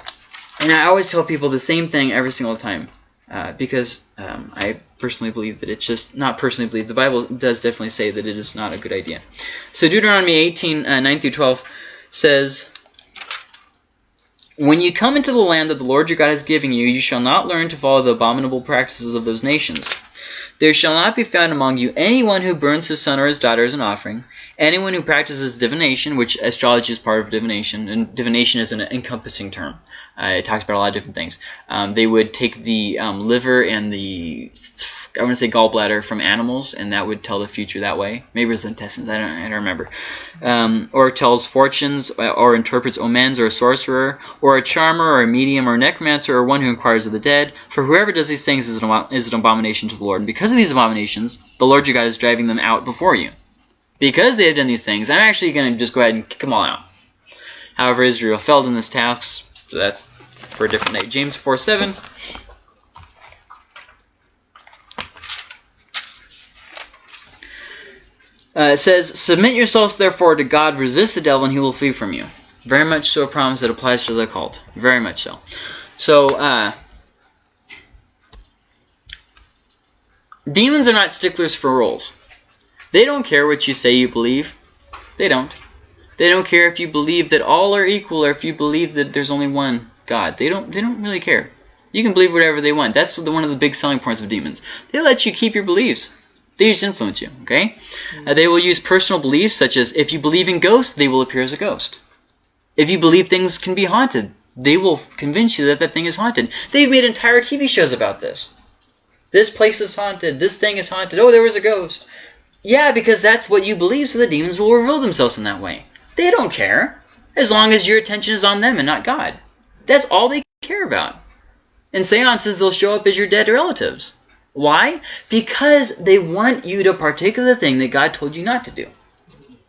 and I always tell people the same thing every single time. Uh, because um, I personally believe that it's just not personally believe the Bible does definitely say that it is not a good idea. So Deuteronomy 18 uh, 9 through 12 says, "When you come into the land that the Lord your God is giving you, you shall not learn to follow the abominable practices of those nations. There shall not be found among you anyone who burns his son or his daughter as an offering." Anyone who practices divination, which astrology is part of divination, and divination is an encompassing term. Uh, it talks about a lot of different things. Um, they would take the um, liver and the, I want to say gallbladder from animals, and that would tell the future that way. Maybe it's the intestines, I don't, I don't remember. Um, or tells fortunes, uh, or interprets omens, or a sorcerer, or a charmer, or a medium, or a necromancer, or one who inquires of the dead. For whoever does these things is an, is an abomination to the Lord. And because of these abominations, the Lord your God is driving them out before you. Because they have done these things, I'm actually going to just go ahead and kick them all out. However, Israel failed in this task, so that's for a different day. James 4 7. Uh, it says, Submit yourselves therefore to God, resist the devil, and he will flee from you. Very much so a promise that applies to the cult. Very much so. So, uh, demons are not sticklers for rules. They don't care what you say you believe. They don't. They don't care if you believe that all are equal or if you believe that there's only one God. They don't. They don't really care. You can believe whatever they want. That's the, one of the big selling points of demons. They let you keep your beliefs. They just influence you. Okay. Uh, they will use personal beliefs such as if you believe in ghosts, they will appear as a ghost. If you believe things can be haunted, they will convince you that that thing is haunted. They've made entire TV shows about this. This place is haunted. This thing is haunted. Oh, there was a ghost. Yeah, because that's what you believe, so the demons will reveal themselves in that way. They don't care, as long as your attention is on them and not God. That's all they care about. In seances, they'll show up as your dead relatives. Why? Because they want you to partake of the thing that God told you not to do.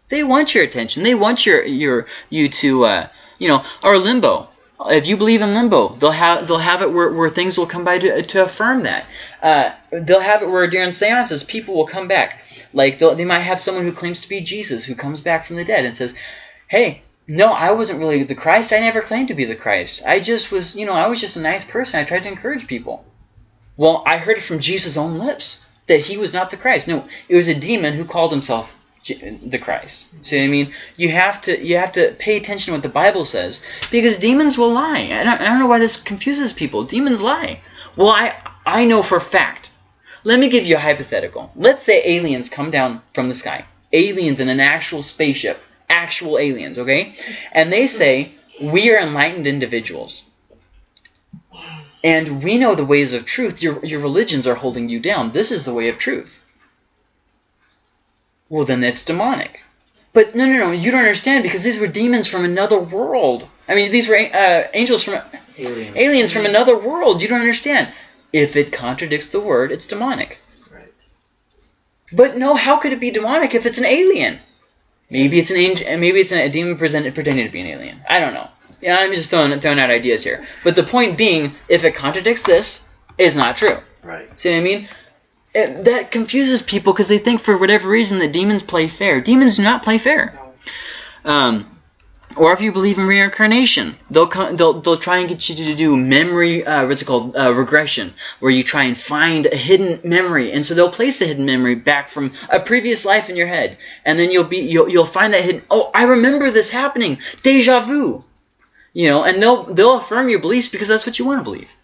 They want your attention. They want your your you to uh, you know or limbo. If you believe in limbo, they'll have they'll have it where, where things will come by to, to affirm that. Uh, they'll have it where during seances people will come back. Like they might have someone who claims to be Jesus who comes back from the dead and says, "Hey, no, I wasn't really the Christ. I never claimed to be the Christ. I just was, you know, I was just a nice person. I tried to encourage people." Well, I heard it from Jesus' own lips that he was not the Christ. No, it was a demon who called himself the Christ. See what I mean? You have to you have to pay attention to what the Bible says because demons will lie. I don't, I don't know why this confuses people. Demons lie. Well, I I know for a fact. Let me give you a hypothetical. Let's say aliens come down from the sky. Aliens in an actual spaceship. Actual aliens, okay? And they say, we are enlightened individuals. And we know the ways of truth. Your, your religions are holding you down. This is the way of truth. Well, then that's demonic. But no, no, no, you don't understand because these were demons from another world. I mean, these were uh, angels from Aliens. aliens from another world. You don't understand. If it contradicts the word, it's demonic. Right. But no, how could it be demonic if it's an alien? Maybe it's an angel, maybe it's a demon presented pretending to be an alien. I don't know. Yeah, I'm just throwing throwing out ideas here. But the point being, if it contradicts this, it's not true. Right. See what I mean? It, that confuses people because they think for whatever reason that demons play fair. Demons do not play fair. Um, or if you believe in reincarnation, they'll they'll they'll try and get you to do memory, uh, what's it called, uh, regression, where you try and find a hidden memory, and so they'll place a hidden memory back from a previous life in your head, and then you'll be you'll you'll find that hidden. Oh, I remember this happening, deja vu, you know, and they'll they'll affirm your beliefs because that's what you want to believe.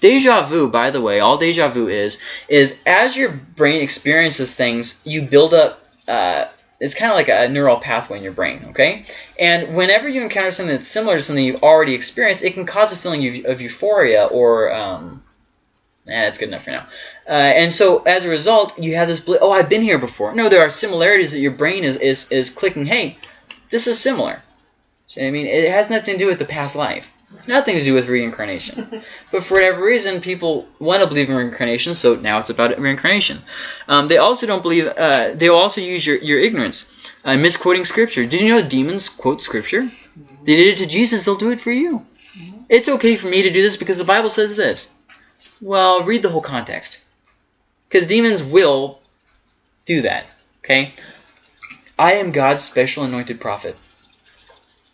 Deja vu, by the way, all deja vu is is as your brain experiences things, you build up. Uh, it's kind of like a neural pathway in your brain, okay? And whenever you encounter something that's similar to something you've already experienced, it can cause a feeling of, euphoria or um, Eh, that's good enough for now. Uh, and so as a result, you have this. Oh, I've been here before. No, there are similarities that your brain is is is clicking. Hey, this is similar. So, I mean, it has nothing to do with the past life. Nothing to do with reincarnation. but for whatever reason, people want to believe in reincarnation, so now it's about reincarnation. Um, they also don't believe. Uh, they will also use your your ignorance, uh, misquoting scripture. Did you know demons quote scripture? They did it to Jesus. They'll do it for you. It's okay for me to do this because the Bible says this. Well, read the whole context. Because demons will do that. Okay? I am God's special anointed prophet.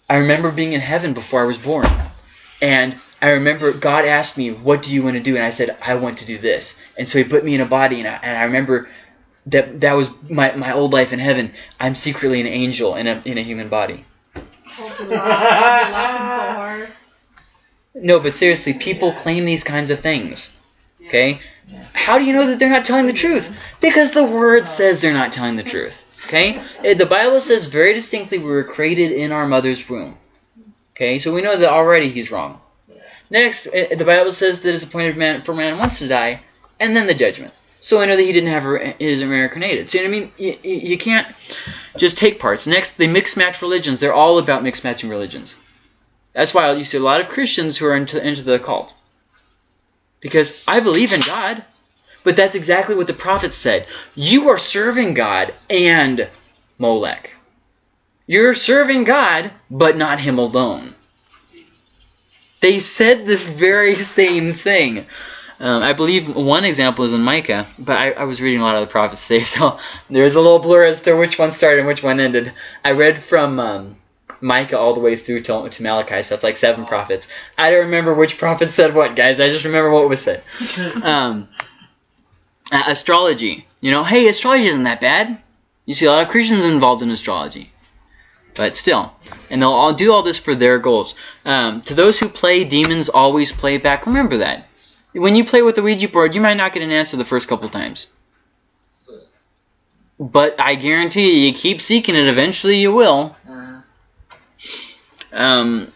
I remember being in heaven before I was born. And I remember God asked me, What do you want to do? And I said, I want to do this. And so He put me in a body. And I, and I remember that that was my, my old life in heaven. I'm secretly an angel in a, in a human body. I'll be laughing, I'll be laughing so. No, but seriously, people claim these kinds of things. Okay? How do you know that they're not telling the truth? Because the word says they're not telling the truth. Okay? The Bible says very distinctly we were created in our mother's womb. Okay? So we know that already he's wrong. Next, eh, the Bible says that it's appointed man for man once to die, and then the judgment. So we know that he didn't have re- is reincarnated. See what I mean? You, you can't just take parts. Next, they mix match religions. They're all about mix matching religions. That's why you see a lot of Christians who are into, into the occult. Because I believe in God. But that's exactly what the prophets said. You are serving God and Molech. You're serving God, but not Him alone. They said this very same thing. Um, I believe one example is in Micah, but I, I was reading a lot of the prophets today, so there's a little blur as to which one started and which one ended. I read from um, Micah all the way through to, to Malachi, so that's like seven prophets. I don't remember which prophet said what, guys. I just remember what was said. Um, astrology. You know, hey, astrology isn't that bad. You see a lot of Christians involved in astrology. But still, and they'll all do all this for their goals. Um, to those who play, demons always play back. Remember that. When you play with the Ouija board, you might not get an answer the first couple times. But I guarantee you, you keep seeking it, eventually you will. Uh, Um,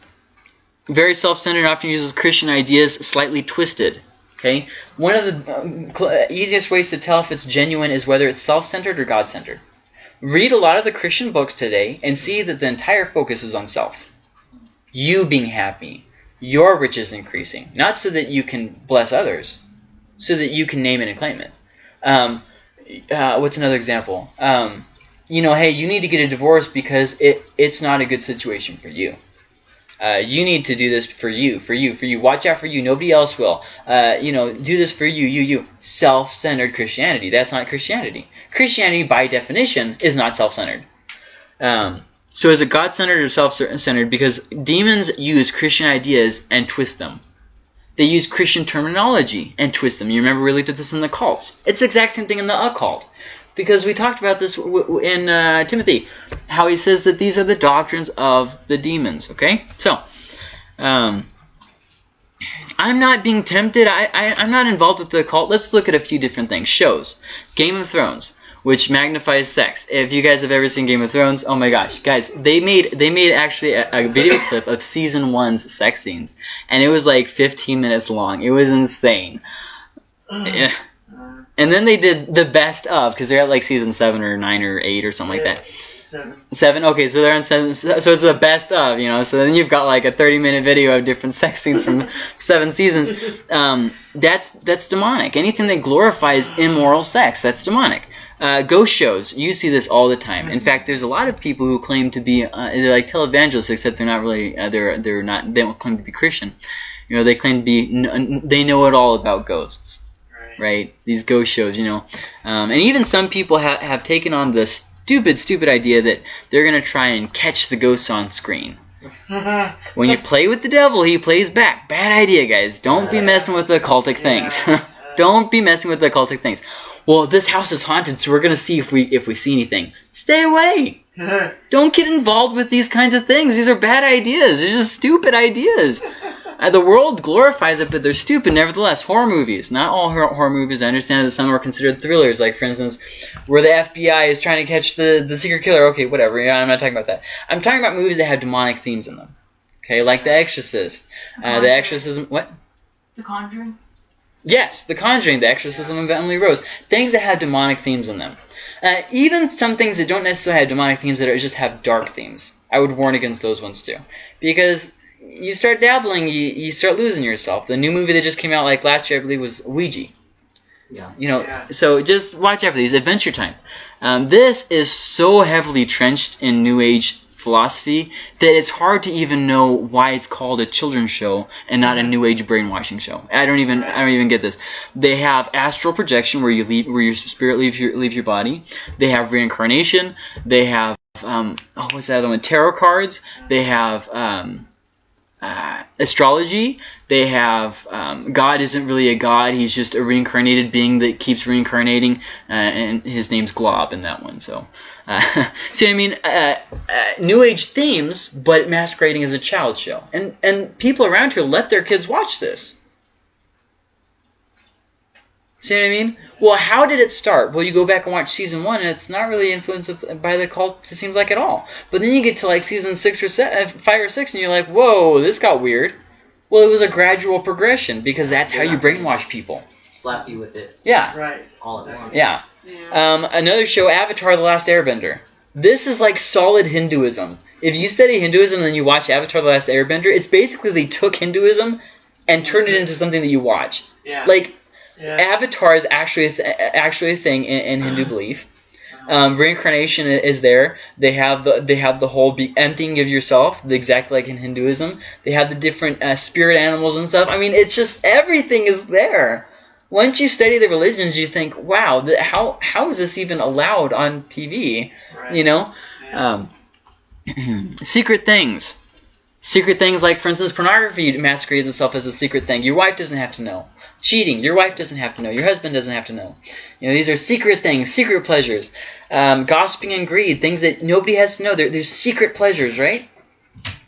very self-centered often uses Christian ideas slightly twisted. Okay, one of the um, easiest ways to tell if it's genuine is whether it's self-centered or God-centered. Read a lot of the Christian books today and see that the entire focus is on self. You being happy, your riches increasing, not so that you can bless others, so that you can name it and claim it. Um, uh, what's another example? Um, you know, hey, you need to get a divorce because it it's not a good situation for you. Uh, you need to do this for you, for you, for you. Watch out for you. Nobody else will. Uh, you know, do this for you, you, you. Self-centered Christianity. That's not Christianity. Christianity, by definition, is not self-centered. Um, so is it God-centered or self-centered? Because demons use Christian ideas and twist them. They use Christian terminology and twist them. You remember we looked at this in the cults. It's the exact same thing in the occult. Because we talked about this in uh, Timothy, how he says that these are the doctrines of the demons. Okay, so um, I'm not being tempted. I, I I'm not involved with the occult. Let's look at a few different things. Shows, Game of Thrones, which magnifies sex. If you guys have ever seen Game of Thrones, oh my gosh, guys, they made they made actually a, a video clip of season one's sex scenes, and it was like 15 minutes long. It was insane. Yeah. And then they did the best of because they're at like season seven or nine or eight or something like that. Seven. Seven. Okay, so they're on seven. So it's the best of, you know. So then you've got like a thirty-minute video of different sex scenes from seven seasons. Um, that's that's demonic. Anything that glorifies immoral sex, that's demonic. Uh, ghost shows, you see this all the time. In fact, there's a lot of people who claim to be uh, they're like televangelists, except they're not really. Uh, they're they're not. They don't claim to be Christian. You know, they claim to be. N- they know it all about ghosts Right. right? These ghost shows, you know. Um, and even some people ha- have taken on the stupid, stupid idea that they're going to try and catch the ghosts on screen. When you play with the devil, he plays back. Bad idea, guys. Don't be messing with the occultic things. Don't be messing with the occultic things. Well, this house is haunted, so we're going to see if we if we see anything. Stay away. Don't get involved with these kinds of things. These are bad ideas. They're just stupid ideas. Uh, the world glorifies it, but they're stupid nevertheless. Horror movies. Not all horror, horror movies. I understand that some are considered thrillers, like, for instance, where the FBI is trying to catch the, the secret killer. Okay, whatever. Yeah, I'm not talking about that. I'm talking about movies that have demonic themes in them. Okay, like The Exorcist. Uh, the Exorcism. What? The Conjuring. Yes, The Conjuring, The Exorcism of Emily Rose, things that have demonic themes in them. Uh, even some things that don't necessarily have demonic themes that are, just have dark themes. I would warn against those ones too, because you start dabbling, you, you start losing yourself. The new movie that just came out like last year, I believe, was Ouija. Yeah. You know, Yeah. so just watch out for these. Adventure Time. Um, this is so heavily trenched in New Age philosophy that it's hard to even know why it's called a children's show and not a New Age brainwashing show. I don't even I don't even get this. They have astral projection where you leave where your spirit leaves your leaves your body. They have reincarnation. They have um, oh what's that other one? Tarot cards. They have um, uh, astrology. They have um, God isn't really a god; he's just a reincarnated being that keeps reincarnating, uh, and his name's Glob in that one. So, uh, see, what I mean, uh, uh, New Age themes, but masquerading as a child show, and and people around here let their kids watch this. See what I mean? Well, how did it start? Well, you go back and watch season one, and it's not really influenced by the cult. It seems like at all. But then you get to like season six or se- uh, five or six, and you're like, whoa, this got weird. Well, it was a gradual progression because that's how you brainwash people. Slap you with it Yeah, Right. all at Exactly. once. yeah. Yeah. Um, another show, Avatar: The Last Airbender. This is like solid Hinduism. If you study Hinduism and then you watch Avatar: The Last Airbender, it's basically they took Hinduism and turned it into something that you watch. Yeah. Like yeah. Avatar is actually a th- actually a thing in, in Hindu belief. Um, reincarnation is there. They have the they have the whole be emptying of yourself, the exact like in Hinduism. They have the different uh, spirit animals and stuff. I mean, it's just everything is there. Once you study the religions, you think, wow, th- how how is this even allowed on TV? right. You know, Yeah. um, secret things. Secret things like, for instance, pornography masquerades itself as a secret thing. Your wife doesn't have to know. Cheating, your wife doesn't have to know. Your husband doesn't have to know. You know, these are secret things, secret pleasures. Um, gossiping and greed, things that nobody has to know. They're, they're secret pleasures, right?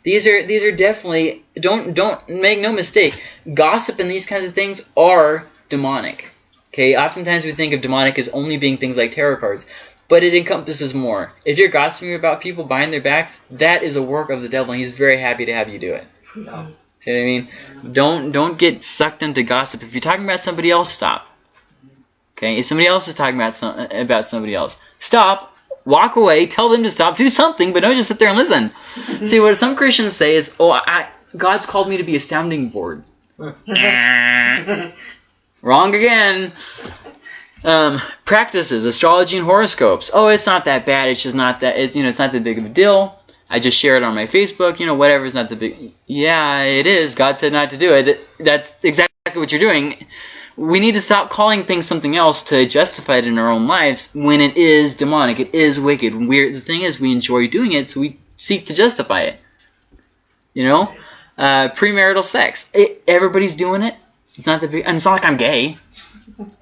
These are these are definitely don't don't make no mistake. Gossip and these kinds of things are demonic. Okay, oftentimes we think of demonic as only being things like tarot cards, but it encompasses more. If you're gossiping about people behind their backs, that is a work of the devil, and he's very happy to have you do it. Yeah. See what I mean? Don't don't get sucked into gossip. If you're talking about somebody else, stop. Okay, if somebody else is talking about some, about somebody else, stop. Walk away. Tell them to stop. Do something, but don't just sit there and listen. Mm-hmm. See what some Christians say is, "Oh, I, God's called me to be a sounding board." Wrong again. Um, practices, astrology and horoscopes. Oh, it's not that bad. It's just not that. It's you know, it's not that big of a deal. I just share it on my Facebook. You know, whatever. It's not the big. Yeah, it is. God said not to do it. That's exactly what you're doing. We need to stop calling things something else to justify it in our own lives when it is demonic. It is wicked. We're, the thing is, we enjoy doing it, so we seek to justify it. You know, uh, premarital sex. It, everybody's doing it. It's not the big. And it's not like I'm gay.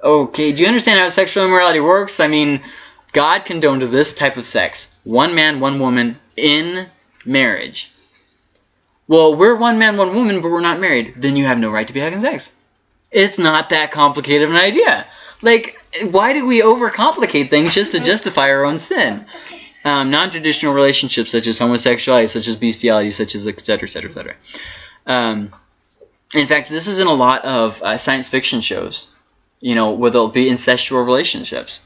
Okay, do you understand how sexual immorality works? I mean, God condoned this type of sex. One man, one woman in marriage. Well, we're one man, one woman, but we're not married. Then you have no right to be having sex. It's not that complicated of an idea. Like, why do we overcomplicate things just to justify our own sin? Um, non-traditional relationships such as homosexuality, such as bestiality, such as et cetera, et in fact, this is in a lot of uh, science fiction shows you know, where there'll be incestual relationships,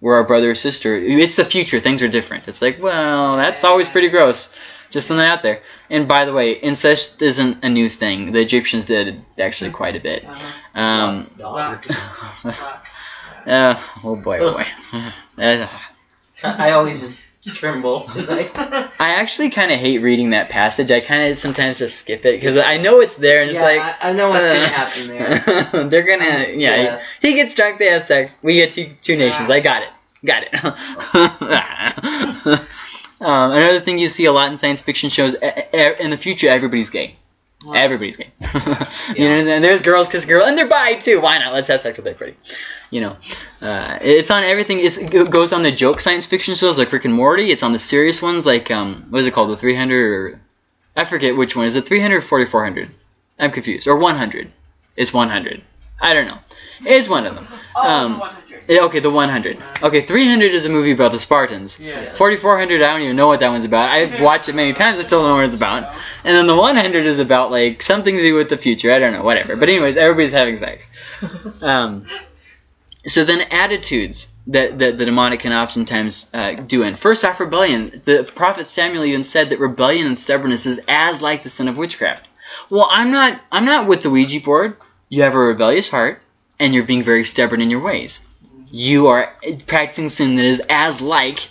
where our brother or sister. It's the future; things are different. It's like, well, that's always pretty gross. Just something out there. And by the way, incest isn't a new thing. The Egyptians did actually quite a bit. Uh-huh. Um, Lots of dollars. Lots. uh, oh boy, oh boy. Uh, I always just tremble. Like, I actually kind of hate reading that passage. I kind of sometimes just skip it because I know it's there, and it's like. I, I know what's uh, gonna happen there. They're gonna, yeah, Yeah. He, he gets drunk, they have sex. We get two, two nations. Ah. I got it. Got it. um, another thing you see a lot in science fiction shows in the future, everybody's gay. Everybody's gay. you know, and there's girls kiss girls, and they're bi too. Why not? Let's have sex with everybody. You know, uh, it's on everything. It's, it goes on the joke science fiction shows like Rick and Morty. It's on the serious ones like um, what is it called? The 300 or I forget which one. Is it 300 or 4400? I'm confused. Or 100. It's 100. I don't know. It's one of them. Oh, Um, 100. Yeah, okay, the 100. Okay, 300 is a movie about the Spartans. Yeah. 4400, I don't even know what that one's about. I've watched it many times, I still don't know what it's about. And then the 100 is about, like, something to do with the future. I don't know, whatever. But, anyways, everybody's having sex. Um, so then attitudes that, that the demonic can oftentimes uh, do in. First off, rebellion. The prophet Samuel even said that rebellion and stubbornness is as like the sin of witchcraft. Well, I'm not. I'm not with the Ouija board. You have a rebellious heart, and you're being very stubborn in your ways. You are practicing sin that is as like,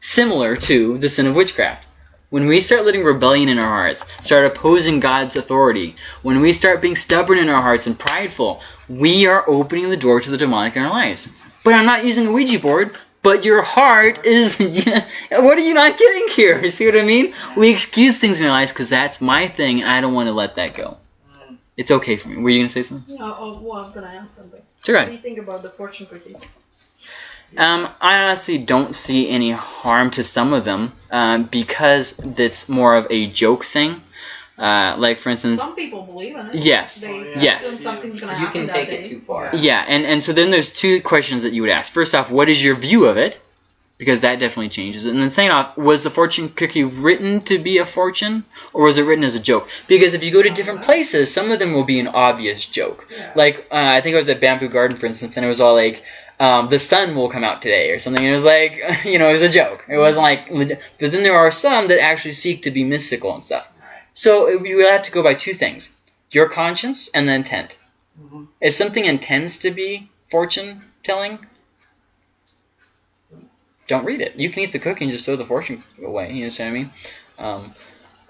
similar to the sin of witchcraft. When we start letting rebellion in our hearts, start opposing God's authority, when we start being stubborn in our hearts and prideful, we are opening the door to the demonic in our lives. But I'm not using a Ouija board, but your heart is. what are you not getting here? You see what I mean? We excuse things in our lives because that's my thing, and I don't want to let that go. It's okay for me. Were you going to say something? Oh, oh, well, I was gonna ask something. Sure. What do you think about the fortune cookies? Um, I honestly don't see any harm to some of them um, because it's more of a joke thing. Uh, like, for instance, Some people believe in it. yes. They Oh, yeah. Yes. assume something's gonna You happen can that take day. it too far. Yeah, and, and so then there's two questions that you would ask. First off, what is your view of it? Because that definitely changes. it. And then second off, was the fortune cookie written to be a fortune, or was it written as a joke? Because if you go to different places, some of them will be an obvious joke. Yeah. Like, uh, I think I was at Bamboo Garden, for instance, and it was all like, um, the sun will come out today, or something. And it was like, you know, it was a joke. It wasn't like, but then there are some that actually seek to be mystical and stuff. So it- you have to go by two things your conscience and the intent. Mhm. If something intends to be fortune telling, don't read it. You can eat the cookie and just throw the fortune away. You know what I mean? Um,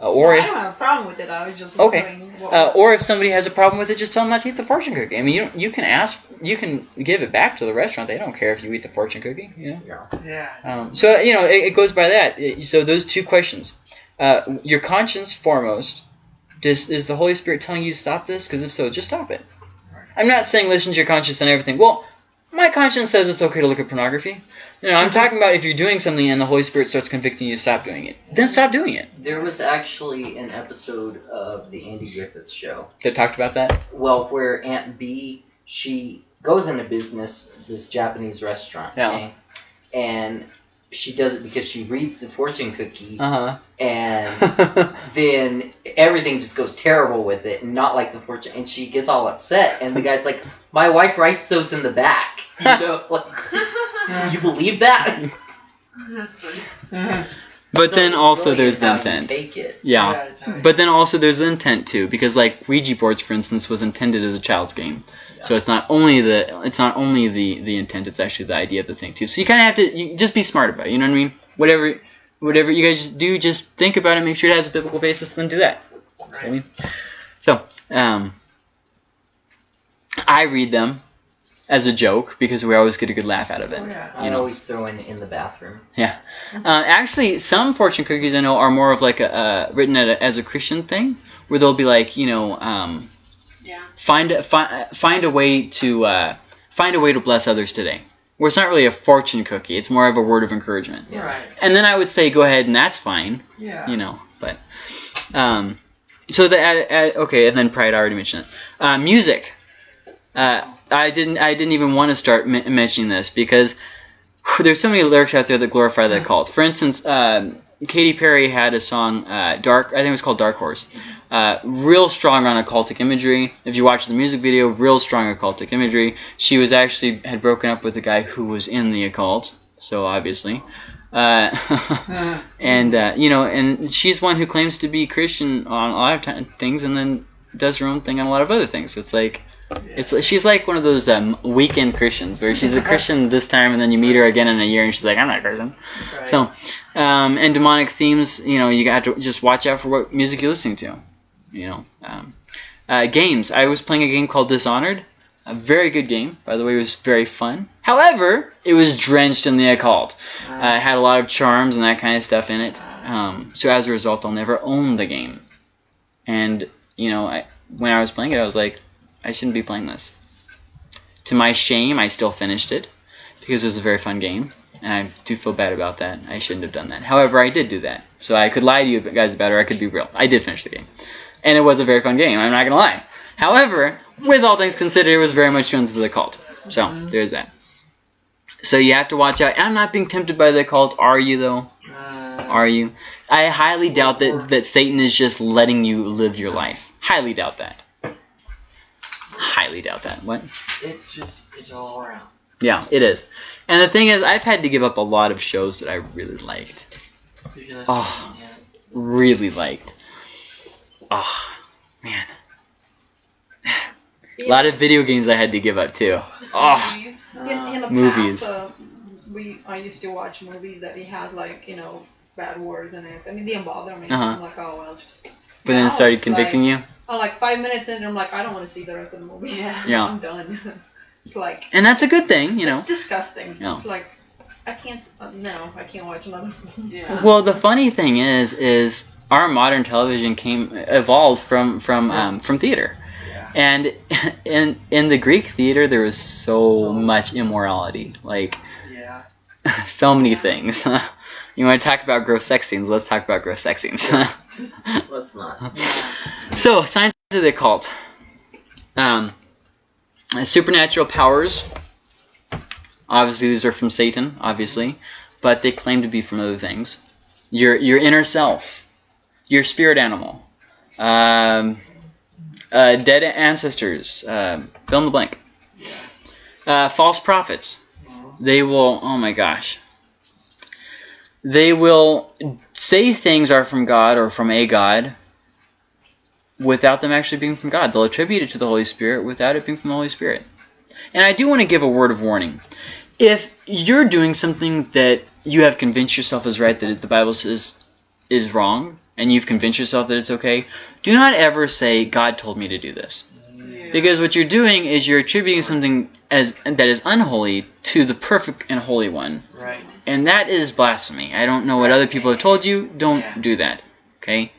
uh, or I if don't have a problem with it. I was just Okay. what uh, or if somebody has a problem with it, just tell them not to eat the fortune cookie. I mean, you you can ask, you can give it back to the restaurant. They don't care if you eat the fortune cookie. You know. Yeah. Um, so you know, it, it goes by that. It- so those two questions: uh, your conscience foremost. Does is the Holy Spirit telling you to stop this? Because if so, just stop it. I'm not saying listen to your conscience and everything. Well, my conscience says it's okay to look at pornography. You know, I'm talking about if you're doing something and the Holy Spirit starts convicting you to stop doing it, then stop doing it. There was actually an episode of the Andy Griffith Show, that talked about that. well, where Aunt Bee she goes into business, this Japanese restaurant, Yeah. okay? and she does it because she reads the fortune cookie, Uh and then everything just goes terrible with it, and not like the fortune, and she gets all upset, and the guy's like, "My wife writes those in the back." You know, like, you believe that? But So then also really there's the intent. Take it. Yeah. it's But then also there's the intent too, because like Ouija boards, for instance, was intended as a child's game. So it's not only the it's not only the the intent, it's actually the idea of the thing too. So you kind of have to you just be smart about it. You know what I mean? Whatever whatever you guys do, just think about it, make sure it has a biblical basis, then do that. That's what I mean. So um, I read them as a joke because we always get a good laugh out of it. Oh, yeah. I You know. always throw in in the bathroom. Uh, actually, some fortune cookies I know are more of like a uh, written at a, as a Christian thing, where they'll be like, you know, um, Yeah. find a, fi- find a way to uh, find a way to bless others today. Where it's not really a fortune cookie; it's more of a word of encouragement. Yeah. Right. And then I would say, go ahead, and that's fine, Yeah. you know. But um, so the ad, ad, okay, and then pride. I already mentioned it. Uh, music. Uh, I didn't. I didn't even want to start m- mentioning this because there's so many lyrics out there that glorify that cult. For instance, um, Katy Perry had a song, uh, "Dark." I think it was called "Dark Horse." Uh, real strong on occultic imagery. If you watch the music video, real strong occultic imagery. She was actually had broken up with a guy who was in the occult, so obviously. Uh, and uh, you know, and she's one who claims to be Christian on a lot of things, and then does her own thing on a lot of other things. So it's like, it's she's like one of those um, weekend Christians where she's a Christian this time, and then you meet her again in a year, and she's like, I'm not a Christian. right. So, um, and demonic themes, you know, you got to just watch out for what music you're listening to. You know, um, uh, games. I was playing a game called Dishonored. A very good game, by the way. It was very fun. However, it was drenched in the occult. Uh, it had a lot of charms and that kind of stuff in it. Um, so as a result, I'll never own the game. And you know, I, when I was playing it, I was like, I shouldn't be playing this. To my shame, I still finished it because it was a very fun game, and I do feel bad about that. I shouldn't have done that. However, I did do that, so I could lie to you guys about it, or I could be real. I did finish the game, and it was a very fun game. I'm not gonna lie. However, with all things considered, it was very much shown to the cult. So there's that. So you have to watch out. I'm not being tempted by the cult, are you though? Uh, Are you? I highly doubt that that Satan is just letting you live your life. Highly doubt that. Highly doubt that. What? It's just, it's all around. Yeah, it is. And the thing is, I've had to give up a lot of shows that I really liked. Oh. Really liked. Oh, man. A lot of video games I had to give up too. Oh, In, in the Movies. Past, uh, we I used to watch movies that it had like you know bad words in it. I mean, it didn't bother me. Uh-huh. I'm like, oh well, just. but then it started it's convicting you. I'm like five minutes in, and I'm like, I don't want to see the rest of the movie. Yeah. Yeah. I'm done. it's like And that's a good thing, you know. it's disgusting. Yeah. It's like I can't. Uh, no, I can't watch another. Yeah. Well, the funny thing is, is our modern television came evolved from from um, from theater, Yeah. and in in the Greek theater there was so So- much immorality, like Yeah. so many things. you want to talk about gross sex scenes? Let's talk about gross sex scenes. Let's not. so, signs of the occult. Um, supernatural powers. Obviously, these are from Satan, obviously, but they claim to be from other things. Your your inner self, your spirit animal, um, uh, dead ancestors. Um, fill in the blank. Uh, false prophets. They will. Oh my gosh. They will say things are from God or from a God without them actually being from God. They'll attribute it to the Holy Spirit without it being from the Holy Spirit. And I do want to give a word of warning. If you're doing something that you have convinced yourself is right, that the Bible says is wrong, and you've convinced yourself that it's okay, do not ever say, God told me to do this. Yeah. Because what you're doing is you're attributing something as that is unholy to the perfect and holy one. Right. And that is blasphemy. I don't know what other people have told you. Don't Yeah. do that. Okay?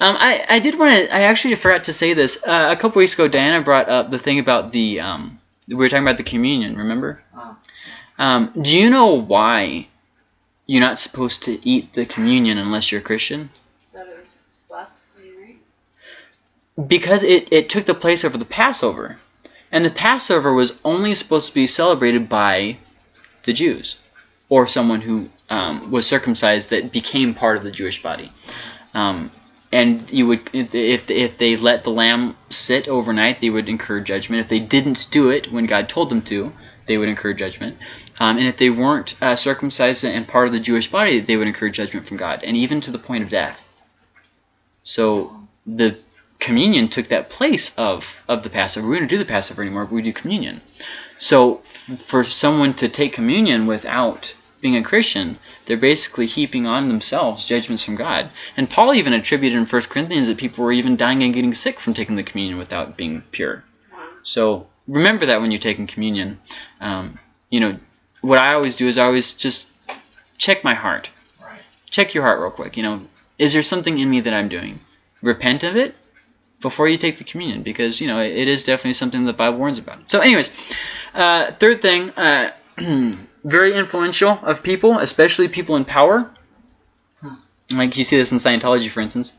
Um, I, I did want to. I actually forgot to say this. Uh, a couple weeks ago, Diana brought up the thing about the. Um, we were talking about the communion. Remember? Oh. Um, do you know why you're not supposed to eat the communion unless you're a Christian? That is blasphemy, right? Because it, it took the place over the Passover, and the Passover was only supposed to be celebrated by the Jews or someone who um, was circumcised that became part of the Jewish body. Um, and you would, if if they let the lamb sit overnight, they would incur judgment. If they didn't do it when God told them to, they would incur judgment. Um, and if they weren't uh, circumcised and part of the Jewish body, they would incur judgment from God, and even to the point of death. So the communion took that place of of the Passover. We don't do the Passover anymore, but we do communion. So f- for someone to take communion without being a Christian, they're basically heaping on themselves judgments from God. And Paul even attributed in 1 Corinthians that people were even dying and getting sick from taking the communion without being pure. So remember that when you're taking communion. Um, you know, what I always do is I always just check my heart. Right. Check your heart real quick. You know, is there something in me that I'm doing? Repent of it before you take the communion because, you know, it, is definitely something that the Bible warns about. So anyways, uh, third thing, uh, very influential of people, especially people in power. Like you see this in Scientology, for instance.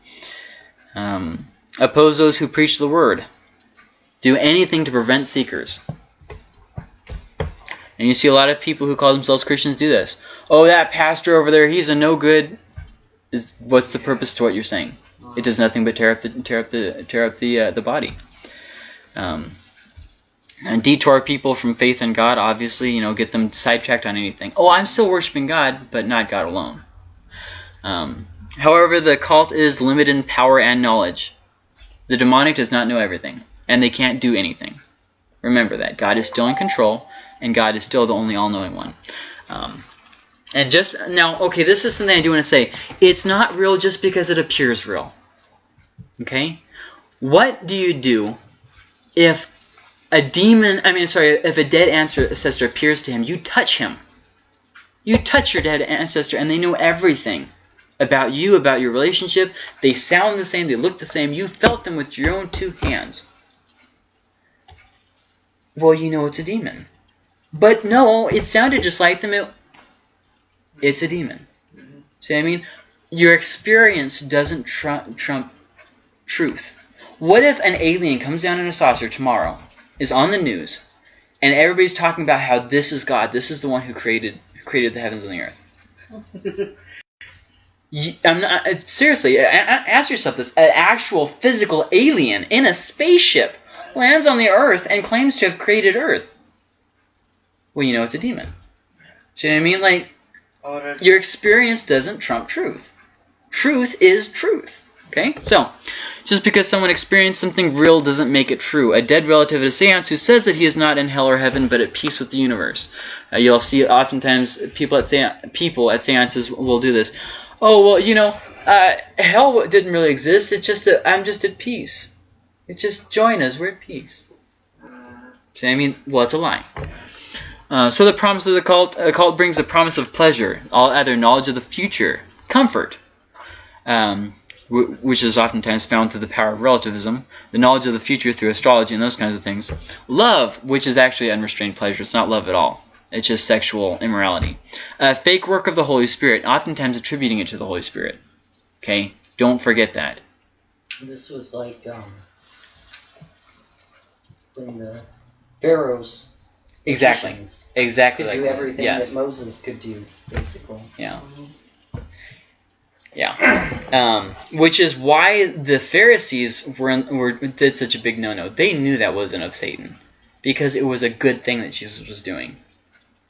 Um, oppose those who preach the word. Do anything to prevent seekers. And you see a lot of people who call themselves Christians do this. Oh, that pastor over there, he's a no good. Is what's the purpose to what you're saying? It does nothing but tear up the tear up the tear up the uh, the body. Um, and detour people from faith in God. Obviously, you know, get them sidetracked on anything. Oh, I'm still worshiping God, but not God alone. Um, however, the cult is limited in power and knowledge. The demonic does not know everything, and they can't do anything. Remember that God is still in control, and God is still the only all-knowing one. Um, and just now, okay, this is something I do want to say. It's not real just because it appears real. Okay? What do you do if a demon, I mean, sorry, if a dead ancestor appears to him, you touch him. You touch your dead ancestor, and they know everything about you, about your relationship. They sound the same, they look the same. You felt them with your own two hands. Well, you know it's a demon. But no, it sounded just like them. It, it's a demon. See what I mean? Your experience doesn't trump, trump truth. What if an alien comes down in a saucer tomorrow, is on the news, and everybody's talking about how this is God, this is the one who created who created the heavens and the earth? You- I'm not, seriously, ask yourself this: an actual physical alien in a spaceship lands on the Earth and claims to have created Earth. Well, you know it's a demon. See what I mean? Like Oh, your experience doesn't trump truth. Truth is truth. Okay? So, just because someone experienced something real doesn't make it true. A dead relative at a seance who says that he is not in hell or heaven but at peace with the universe. Uh, you'll see oftentimes people at sean- people at seances will do this. Oh, well, you know, uh, hell didn't really exist. It's just a, I'm just at peace. It's just join us. We're at peace. See, I mean, well, it's a lie. Uh, so the promise of the cult, a cult brings the promise of pleasure, all other knowledge of the future, comfort, um, which is oftentimes found through the power of relativism, the knowledge of the future through astrology and those kinds of things. Love, which is actually unrestrained pleasure. It's not love at all. It's just sexual immorality. Uh, fake work of the Holy Spirit, oftentimes attributing it to the Holy Spirit. Okay, don't forget that. This was like um when the pharaohs Exactly. magicians Exactly. could like do that. everything Yes. that Moses could do, basically. Yeah. Yeah. Um, which is why the Pharisees were, were did such a big no-no. They knew that wasn't of Satan because it was a good thing that Jesus was doing.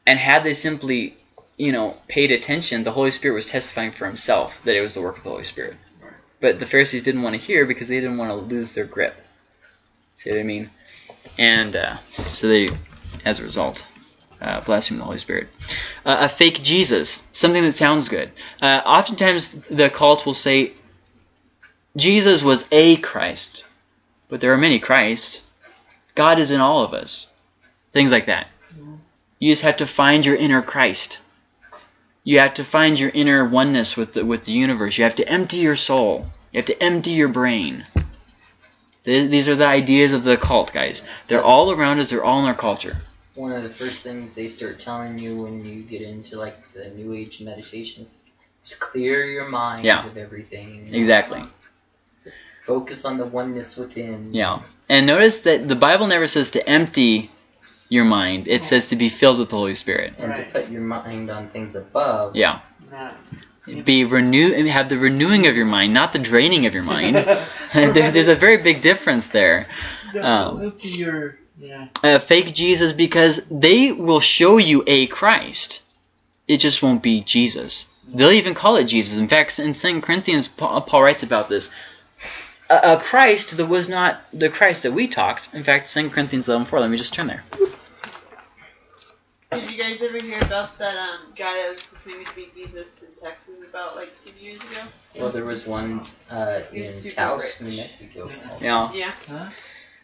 And had they simply, you know, paid attention, the Holy Spirit was testifying for himself that it was the work of the Holy Spirit. But the Pharisees didn't want to hear because they didn't want to lose their grip. See what I mean? And uh, so they, as a result, uh, blaspheme the Holy Spirit. Uh, a fake Jesus, something that sounds good. Uh, oftentimes, the cult will say Jesus was a Christ, but there are many Christs. God is in all of us. Things like that. You just have to find your inner Christ. You have to find your inner oneness with the, with the universe. You have to empty your soul. You have to empty your brain. Th- These are the ideas of the cult, guys. They're all around us. They're all in our culture. One of the first things they start telling you when you get into like the New Age meditations is clear your mind Yeah. of everything. Exactly. Focus on the oneness within. Yeah. And notice that the Bible never says to empty your mind. It says to be filled with the Holy Spirit. And Right. to put your mind on things above. Yeah. Be renew and have the renewing of your mind, not the draining of your mind. there, there's a very big difference there. Um, your yeah. Uh, fake Jesus because they will show you a Christ. It just won't be Jesus. They'll even call it Jesus. In fact, in 2 Corinthians, Paul, Paul writes about this. A, a Christ that was not the Christ that we talked. In fact, 2 Corinthians 11.4, let me just turn there. Did you guys ever hear about that um, guy that was claiming to be Jesus in Texas about like 10 years ago? Well, there was one uh, He in was Taos, rich. New Mexico. also. Yeah. Yeah.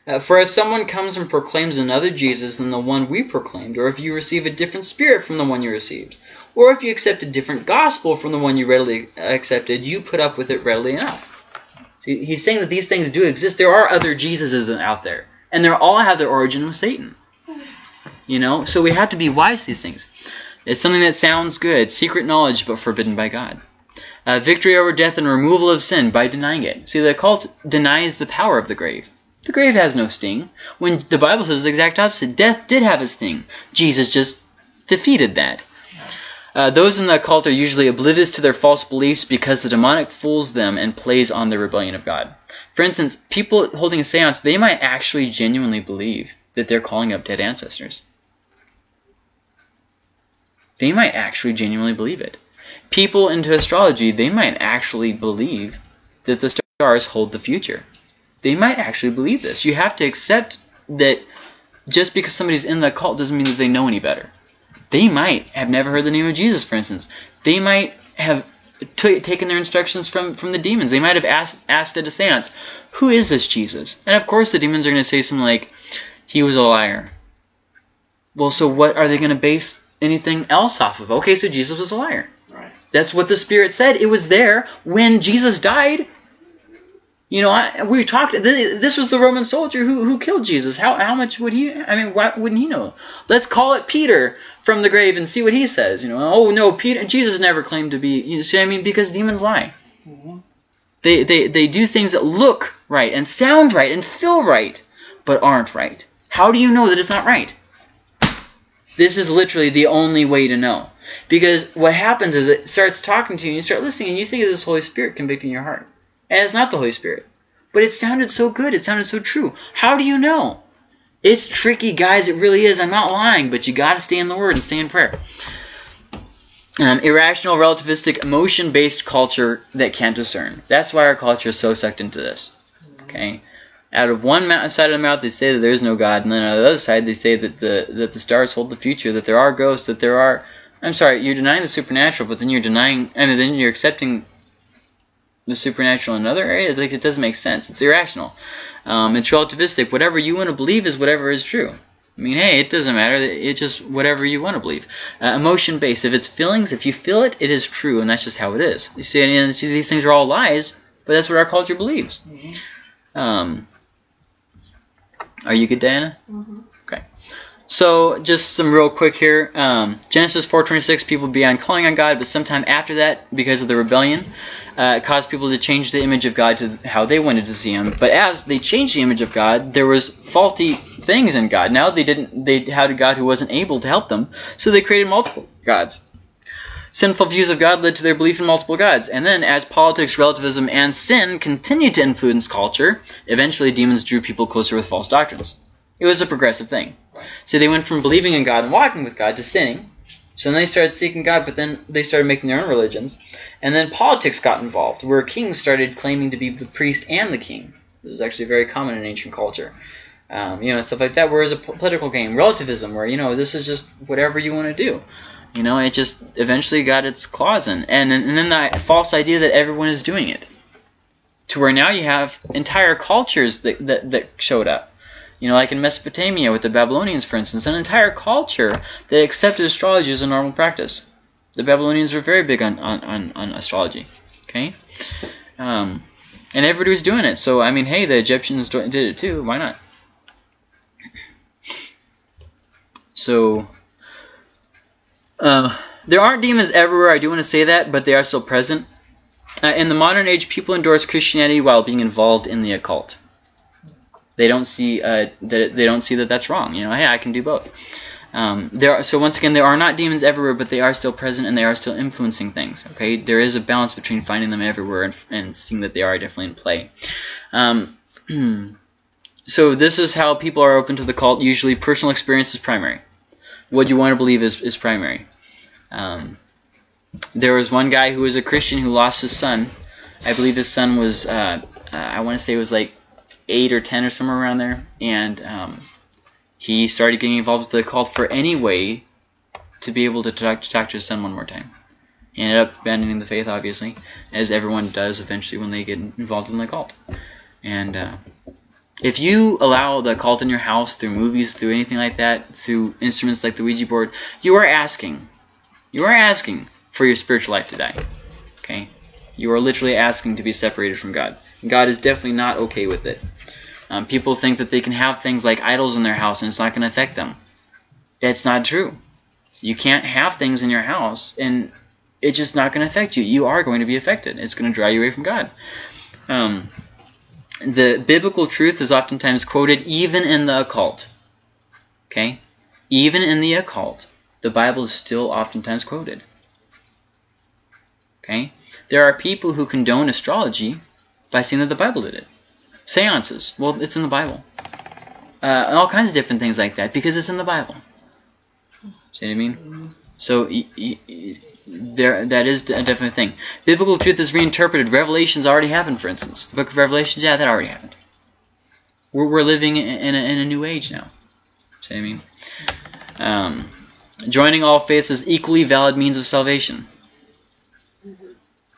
Uh, for if someone comes and proclaims another Jesus than the one we proclaimed, or if you receive a different spirit from the one you received, or if you accept a different gospel from the one you readily accepted, you put up with it readily enough. See, he's saying that these things do exist. There are other Jesuses out there, and they all have their origin with Satan. You know, so we have to be wise to these things. It's something that sounds good, secret knowledge, but forbidden by God. Uh, victory over death and removal of sin by denying it. See, the cult denies the power of the grave. The grave has no sting. When the Bible says the exact opposite, death did have a sting. Jesus just defeated that. Uh, those in the cult are usually oblivious to their false beliefs because the demonic fools them and plays on their rebellion of God. For instance, people holding a seance, they might actually genuinely believe that they're calling up dead ancestors. They might actually genuinely believe it. People into astrology, they might actually believe that the stars hold the future. They might actually believe this. You have to accept that just because somebody's in the cult doesn't mean that they know any better. They might have never heard the name of Jesus, for instance. They might have taken their instructions from, from the demons. They might have asked, asked at a seance, Who is this Jesus? And of course, the demons are going to say something like, He was a liar. Well, so what are they going to base anything else off of? Okay, so Jesus was a liar. Right. That's what the Spirit said. It was there when Jesus died. You know, I, we talked. th- This was the Roman soldier who, who killed Jesus. How how much would he? I mean, why wouldn't he know? Let's call it Peter from the grave and see what he says. You know, oh no, Peter. Jesus never claimed to be. You see, what I mean, because demons lie. Mhm. They, they they do things that look right and sound right and feel right, but aren't right. How do you know that it's not right? This is literally the only way to know. Because what happens is it starts talking to you and you start listening and you think of this Holy Spirit convicting your heart. And it's not the Holy Spirit. But it sounded so good. It sounded so true. How do you know? It's tricky, guys. It really is. I'm not lying, but you got to stay in the Word and stay in prayer. Um, irrational, relativistic, emotion-based culture that can't discern. That's why our culture is so sucked into this. Okay, out of one side of the mouth they say that there is no God, and then on the other side they say that the that the stars hold the future, that there are ghosts, that there are. I'm sorry, you're denying the supernatural, but then you're denying, and then you're accepting the supernatural in other areas. Like it doesn't make sense. It's irrational. Um, it's relativistic. Whatever you want to believe is whatever is true. I mean, hey, it doesn't matter. It's just whatever you want to believe. Uh, emotion based. If it's feelings, if you feel it, it is true, and that's just how it is. You see, and these things are all lies, but that's what our culture believes. Um, are you good, Diana? Mm-hmm. Okay. So just some real quick here. Um, Genesis 4:26, people began calling on God, but sometime after that, because of the rebellion, uh, it caused people to change the image of God to how they wanted to see Him. But as they changed the image of God, there was faulty things in God. Now they didn't. They had a God who wasn't able to help them, so they created multiple gods. Sinful views of God led to their belief in multiple gods. And then, as politics, relativism, and sin continued to influence culture, eventually demons drew people closer with false doctrines. It was a progressive thing. So they went from believing in God and walking with God to sinning. So then they started seeking God, but then they started making their own religions. And then politics got involved, where kings started claiming to be the priest and the king. This is actually very common in ancient culture. Um, you know, stuff like that. Whereas a political game, relativism, where, you know, this is just whatever you want to do. You know, it just eventually got its claws in. And, and then the false idea that everyone is doing it. To where now you have entire cultures that, that, that showed up. You know, like in Mesopotamia with the Babylonians, for instance, an entire culture that accepted astrology as a normal practice. The Babylonians were very big on, on, on, on astrology. Okay? Um, and everybody was doing it. So, I mean, hey, the Egyptians did it too. Why not? So, uh, there aren't demons everywhere. I do want to say that, but they are still present. Uh, in the modern age, people endorse Christianity while being involved in the occult. They don't see uh, that they don't see that that's wrong. You know, hey, I can do both. Um, there are, so once again, there are not demons everywhere, but they are still present and they are still influencing things. Okay, there is a balance between finding them everywhere and, and seeing that they are definitely in play. Um, so this is how people are open to the cult. Usually, personal experience is primary. What you want to believe is is primary. Um, there was one guy who was a Christian who lost his son. I believe his son was, uh, uh, I want to say it was like 8 or 10 or somewhere around there. And um, he started getting involved with the cult for any way to be able to talk, to talk to his son one more time. He ended up abandoning the faith, obviously, as everyone does eventually when they get involved in the cult. And uh, if you allow the cult in your house through movies, through anything like that, through instruments like the Ouija board, you are asking, you are asking for your spiritual life to die. Okay? You are literally asking to be separated from God. God is definitely not okay with it. Um, people think that they can have things like idols in their house and it's not going to affect them. It's not true. You can't have things in your house and it's just not going to affect you. You are going to be affected. It's going to draw you away from God. Um, the biblical truth is oftentimes quoted even in the occult. Okay? Even in the occult, the Bible is still oftentimes quoted. Okay? There are people who condone astrology by saying that the Bible did it. Seances. Well, it's in the Bible. Uh, all kinds of different things like that because it's in the Bible. See what I mean? So there, that is a definite thing. Biblical truth is reinterpreted. Revelations already happened, for instance. The book of Revelations, yeah, that already happened. We're, we're living in a, in a new age now. See what I mean? Um, joining all faiths is equally valid means of salvation.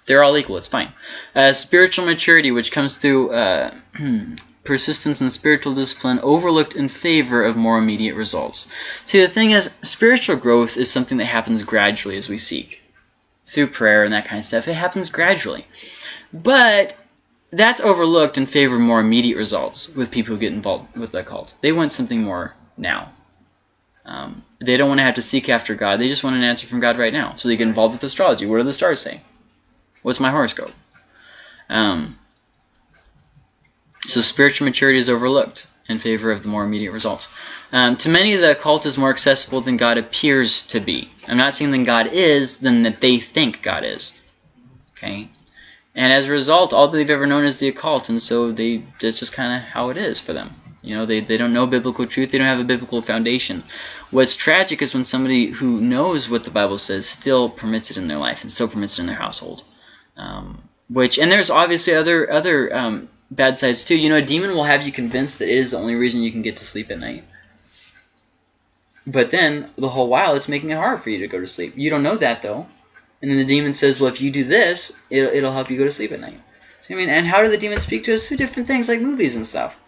They're all equal. It's fine. Uh, spiritual maturity, which comes through uh, persistence and spiritual discipline, overlooked in favor of more immediate results. See, the thing is, spiritual growth is something that happens gradually as we seek. Through prayer and that kind of stuff. It happens gradually. But that's overlooked in favor of more immediate results with people who get involved with the cult. They want something more now. Um, they don't want to have to seek after God. They just want an answer from God right now. So they get involved with astrology. What do the stars say? What's my horoscope? Um, So spiritual maturity is overlooked in favor of the more immediate results. Um, to many, the occult is more accessible than God appears to be. I'm not saying than God is, than that they think God is. Okay? And as a result, all they've ever known is the occult, and so they that's just kind of how it is for them. You know, they, they don't know biblical truth. They don't have a biblical foundation. What's tragic is when somebody who knows what the Bible says still permits it in their life and still permits it in their household. Um, which and there's obviously other other um, bad sides too. You know, a demon will have you convinced that it is the only reason you can get to sleep at night. But then the whole while it's making it hard for you to go to sleep. You don't know that though. And then the demon says, well, if you do this, it'll, it'll help you go to sleep at night. What I mean? And how do the demons speak to us? Through different things like movies and stuff.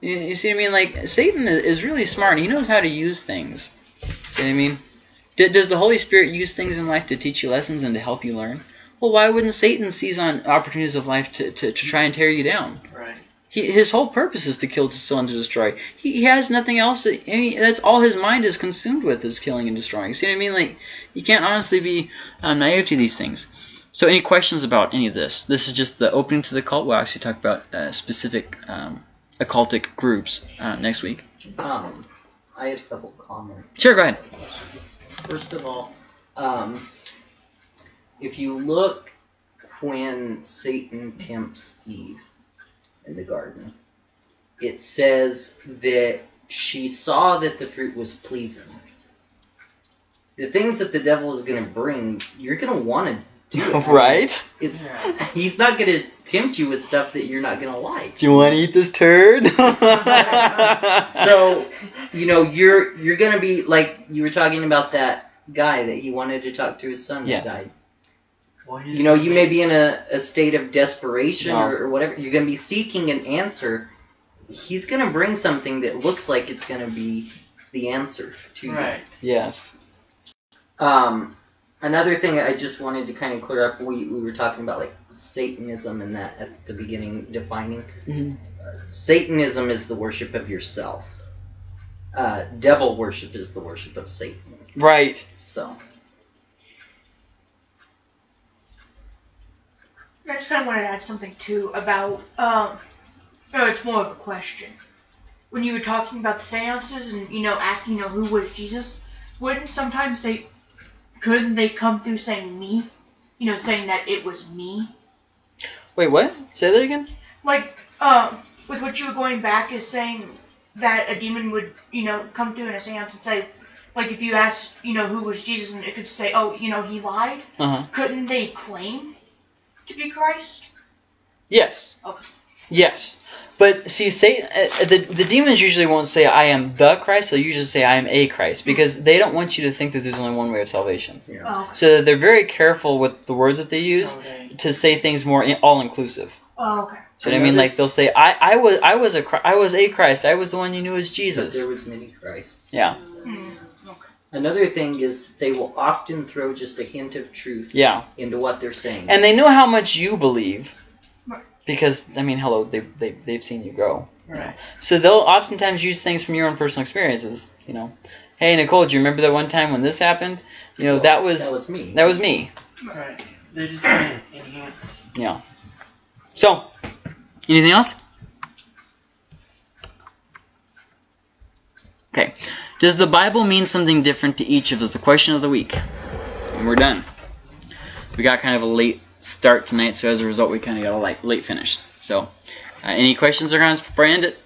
You, you see what I mean? Like, Satan is, really smart he knows how to use things. See what I mean? D does the Holy Spirit use things in life to teach you lessons and to help you learn? Well, why wouldn't Satan seize on opportunities of life to, to, to try and tear you down? Right. He, his whole purpose is to kill, to steal, and to destroy. He, he has nothing else. That, I mean, that's all his mind is consumed with is killing and destroying. See what I mean? Like, you can't honestly be um, naive to these things. So, any questions about any of this? This is just the opening to the cult. We'll actually talk about uh, specific um, occultic groups uh, next week. Um, I had a couple comments. Sure, go ahead. First of all, um, if you look when Satan tempts Eve in the garden, it says that she saw that the fruit was pleasing. The things that the devil is going to bring, you're going to want to do. it. right? It's he's not going to tempt you with stuff that you're not going to like. Do you want to eat this turd? So, you know, you're you're going to be like you were talking about that guy that he wanted to talk to his son Yes. who died. Well, You know, you may be in a, a state of desperation No. or, or whatever. You're going to be seeking an answer. He's going to bring something that looks like it's going to be the answer to you. Right. yes. Um, another thing I just wanted to kind of clear up, we, we were talking about like Satanism and that at the beginning, defining. Mhm. Uh, Satanism is the worship of yourself. Uh, devil worship is the worship of Satan. Right. So, I just kind of wanted to add something too about, um, oh, it's more of a question. When you were talking about the seances and, you know, asking, you know, who was Jesus, wouldn't sometimes they, couldn't they come through saying me? You know, saying that it was me? Wait, what? Say that again? Like, um, with what you were going back is saying that a demon would, you know, come through in a seance and say, like, if you asked, you know, who was Jesus, and it could say, oh, you know, he lied, Uh huh. couldn't they claim to be Christ? Yes. Okay. Yes. But see, Satan, uh, the the demons usually won't say I am the Christ. They'll usually say I am a Christ because they don't want you to think that there's only one way of salvation. Oh, So they're very careful with the words that they use Okay. to say things more in, all inclusive. oh okay. So what I mean, like they'll say I, I was I was a Chri- I was a Christ. I was the one you knew as but Jesus. there was many Christs. Yeah. Mm. Another thing is they will often throw just a hint of truth Yeah. into what they're saying. And they know how much you believe because I mean, hello, they they they've seen you grow. Right. So they'll oftentimes use things from your own personal experiences. You know, hey Nicole, do you remember that one time when this happened? You know, that was that was me. that was me. Right. They're just gonna enhance. Yeah. So, anything else? Okay. Does the Bible mean something different to each of us? The question of the week. And we're done. We got kind of a late start tonight, so as a result, we kind of got a late, finish. So, uh, any questions or comments before I end it?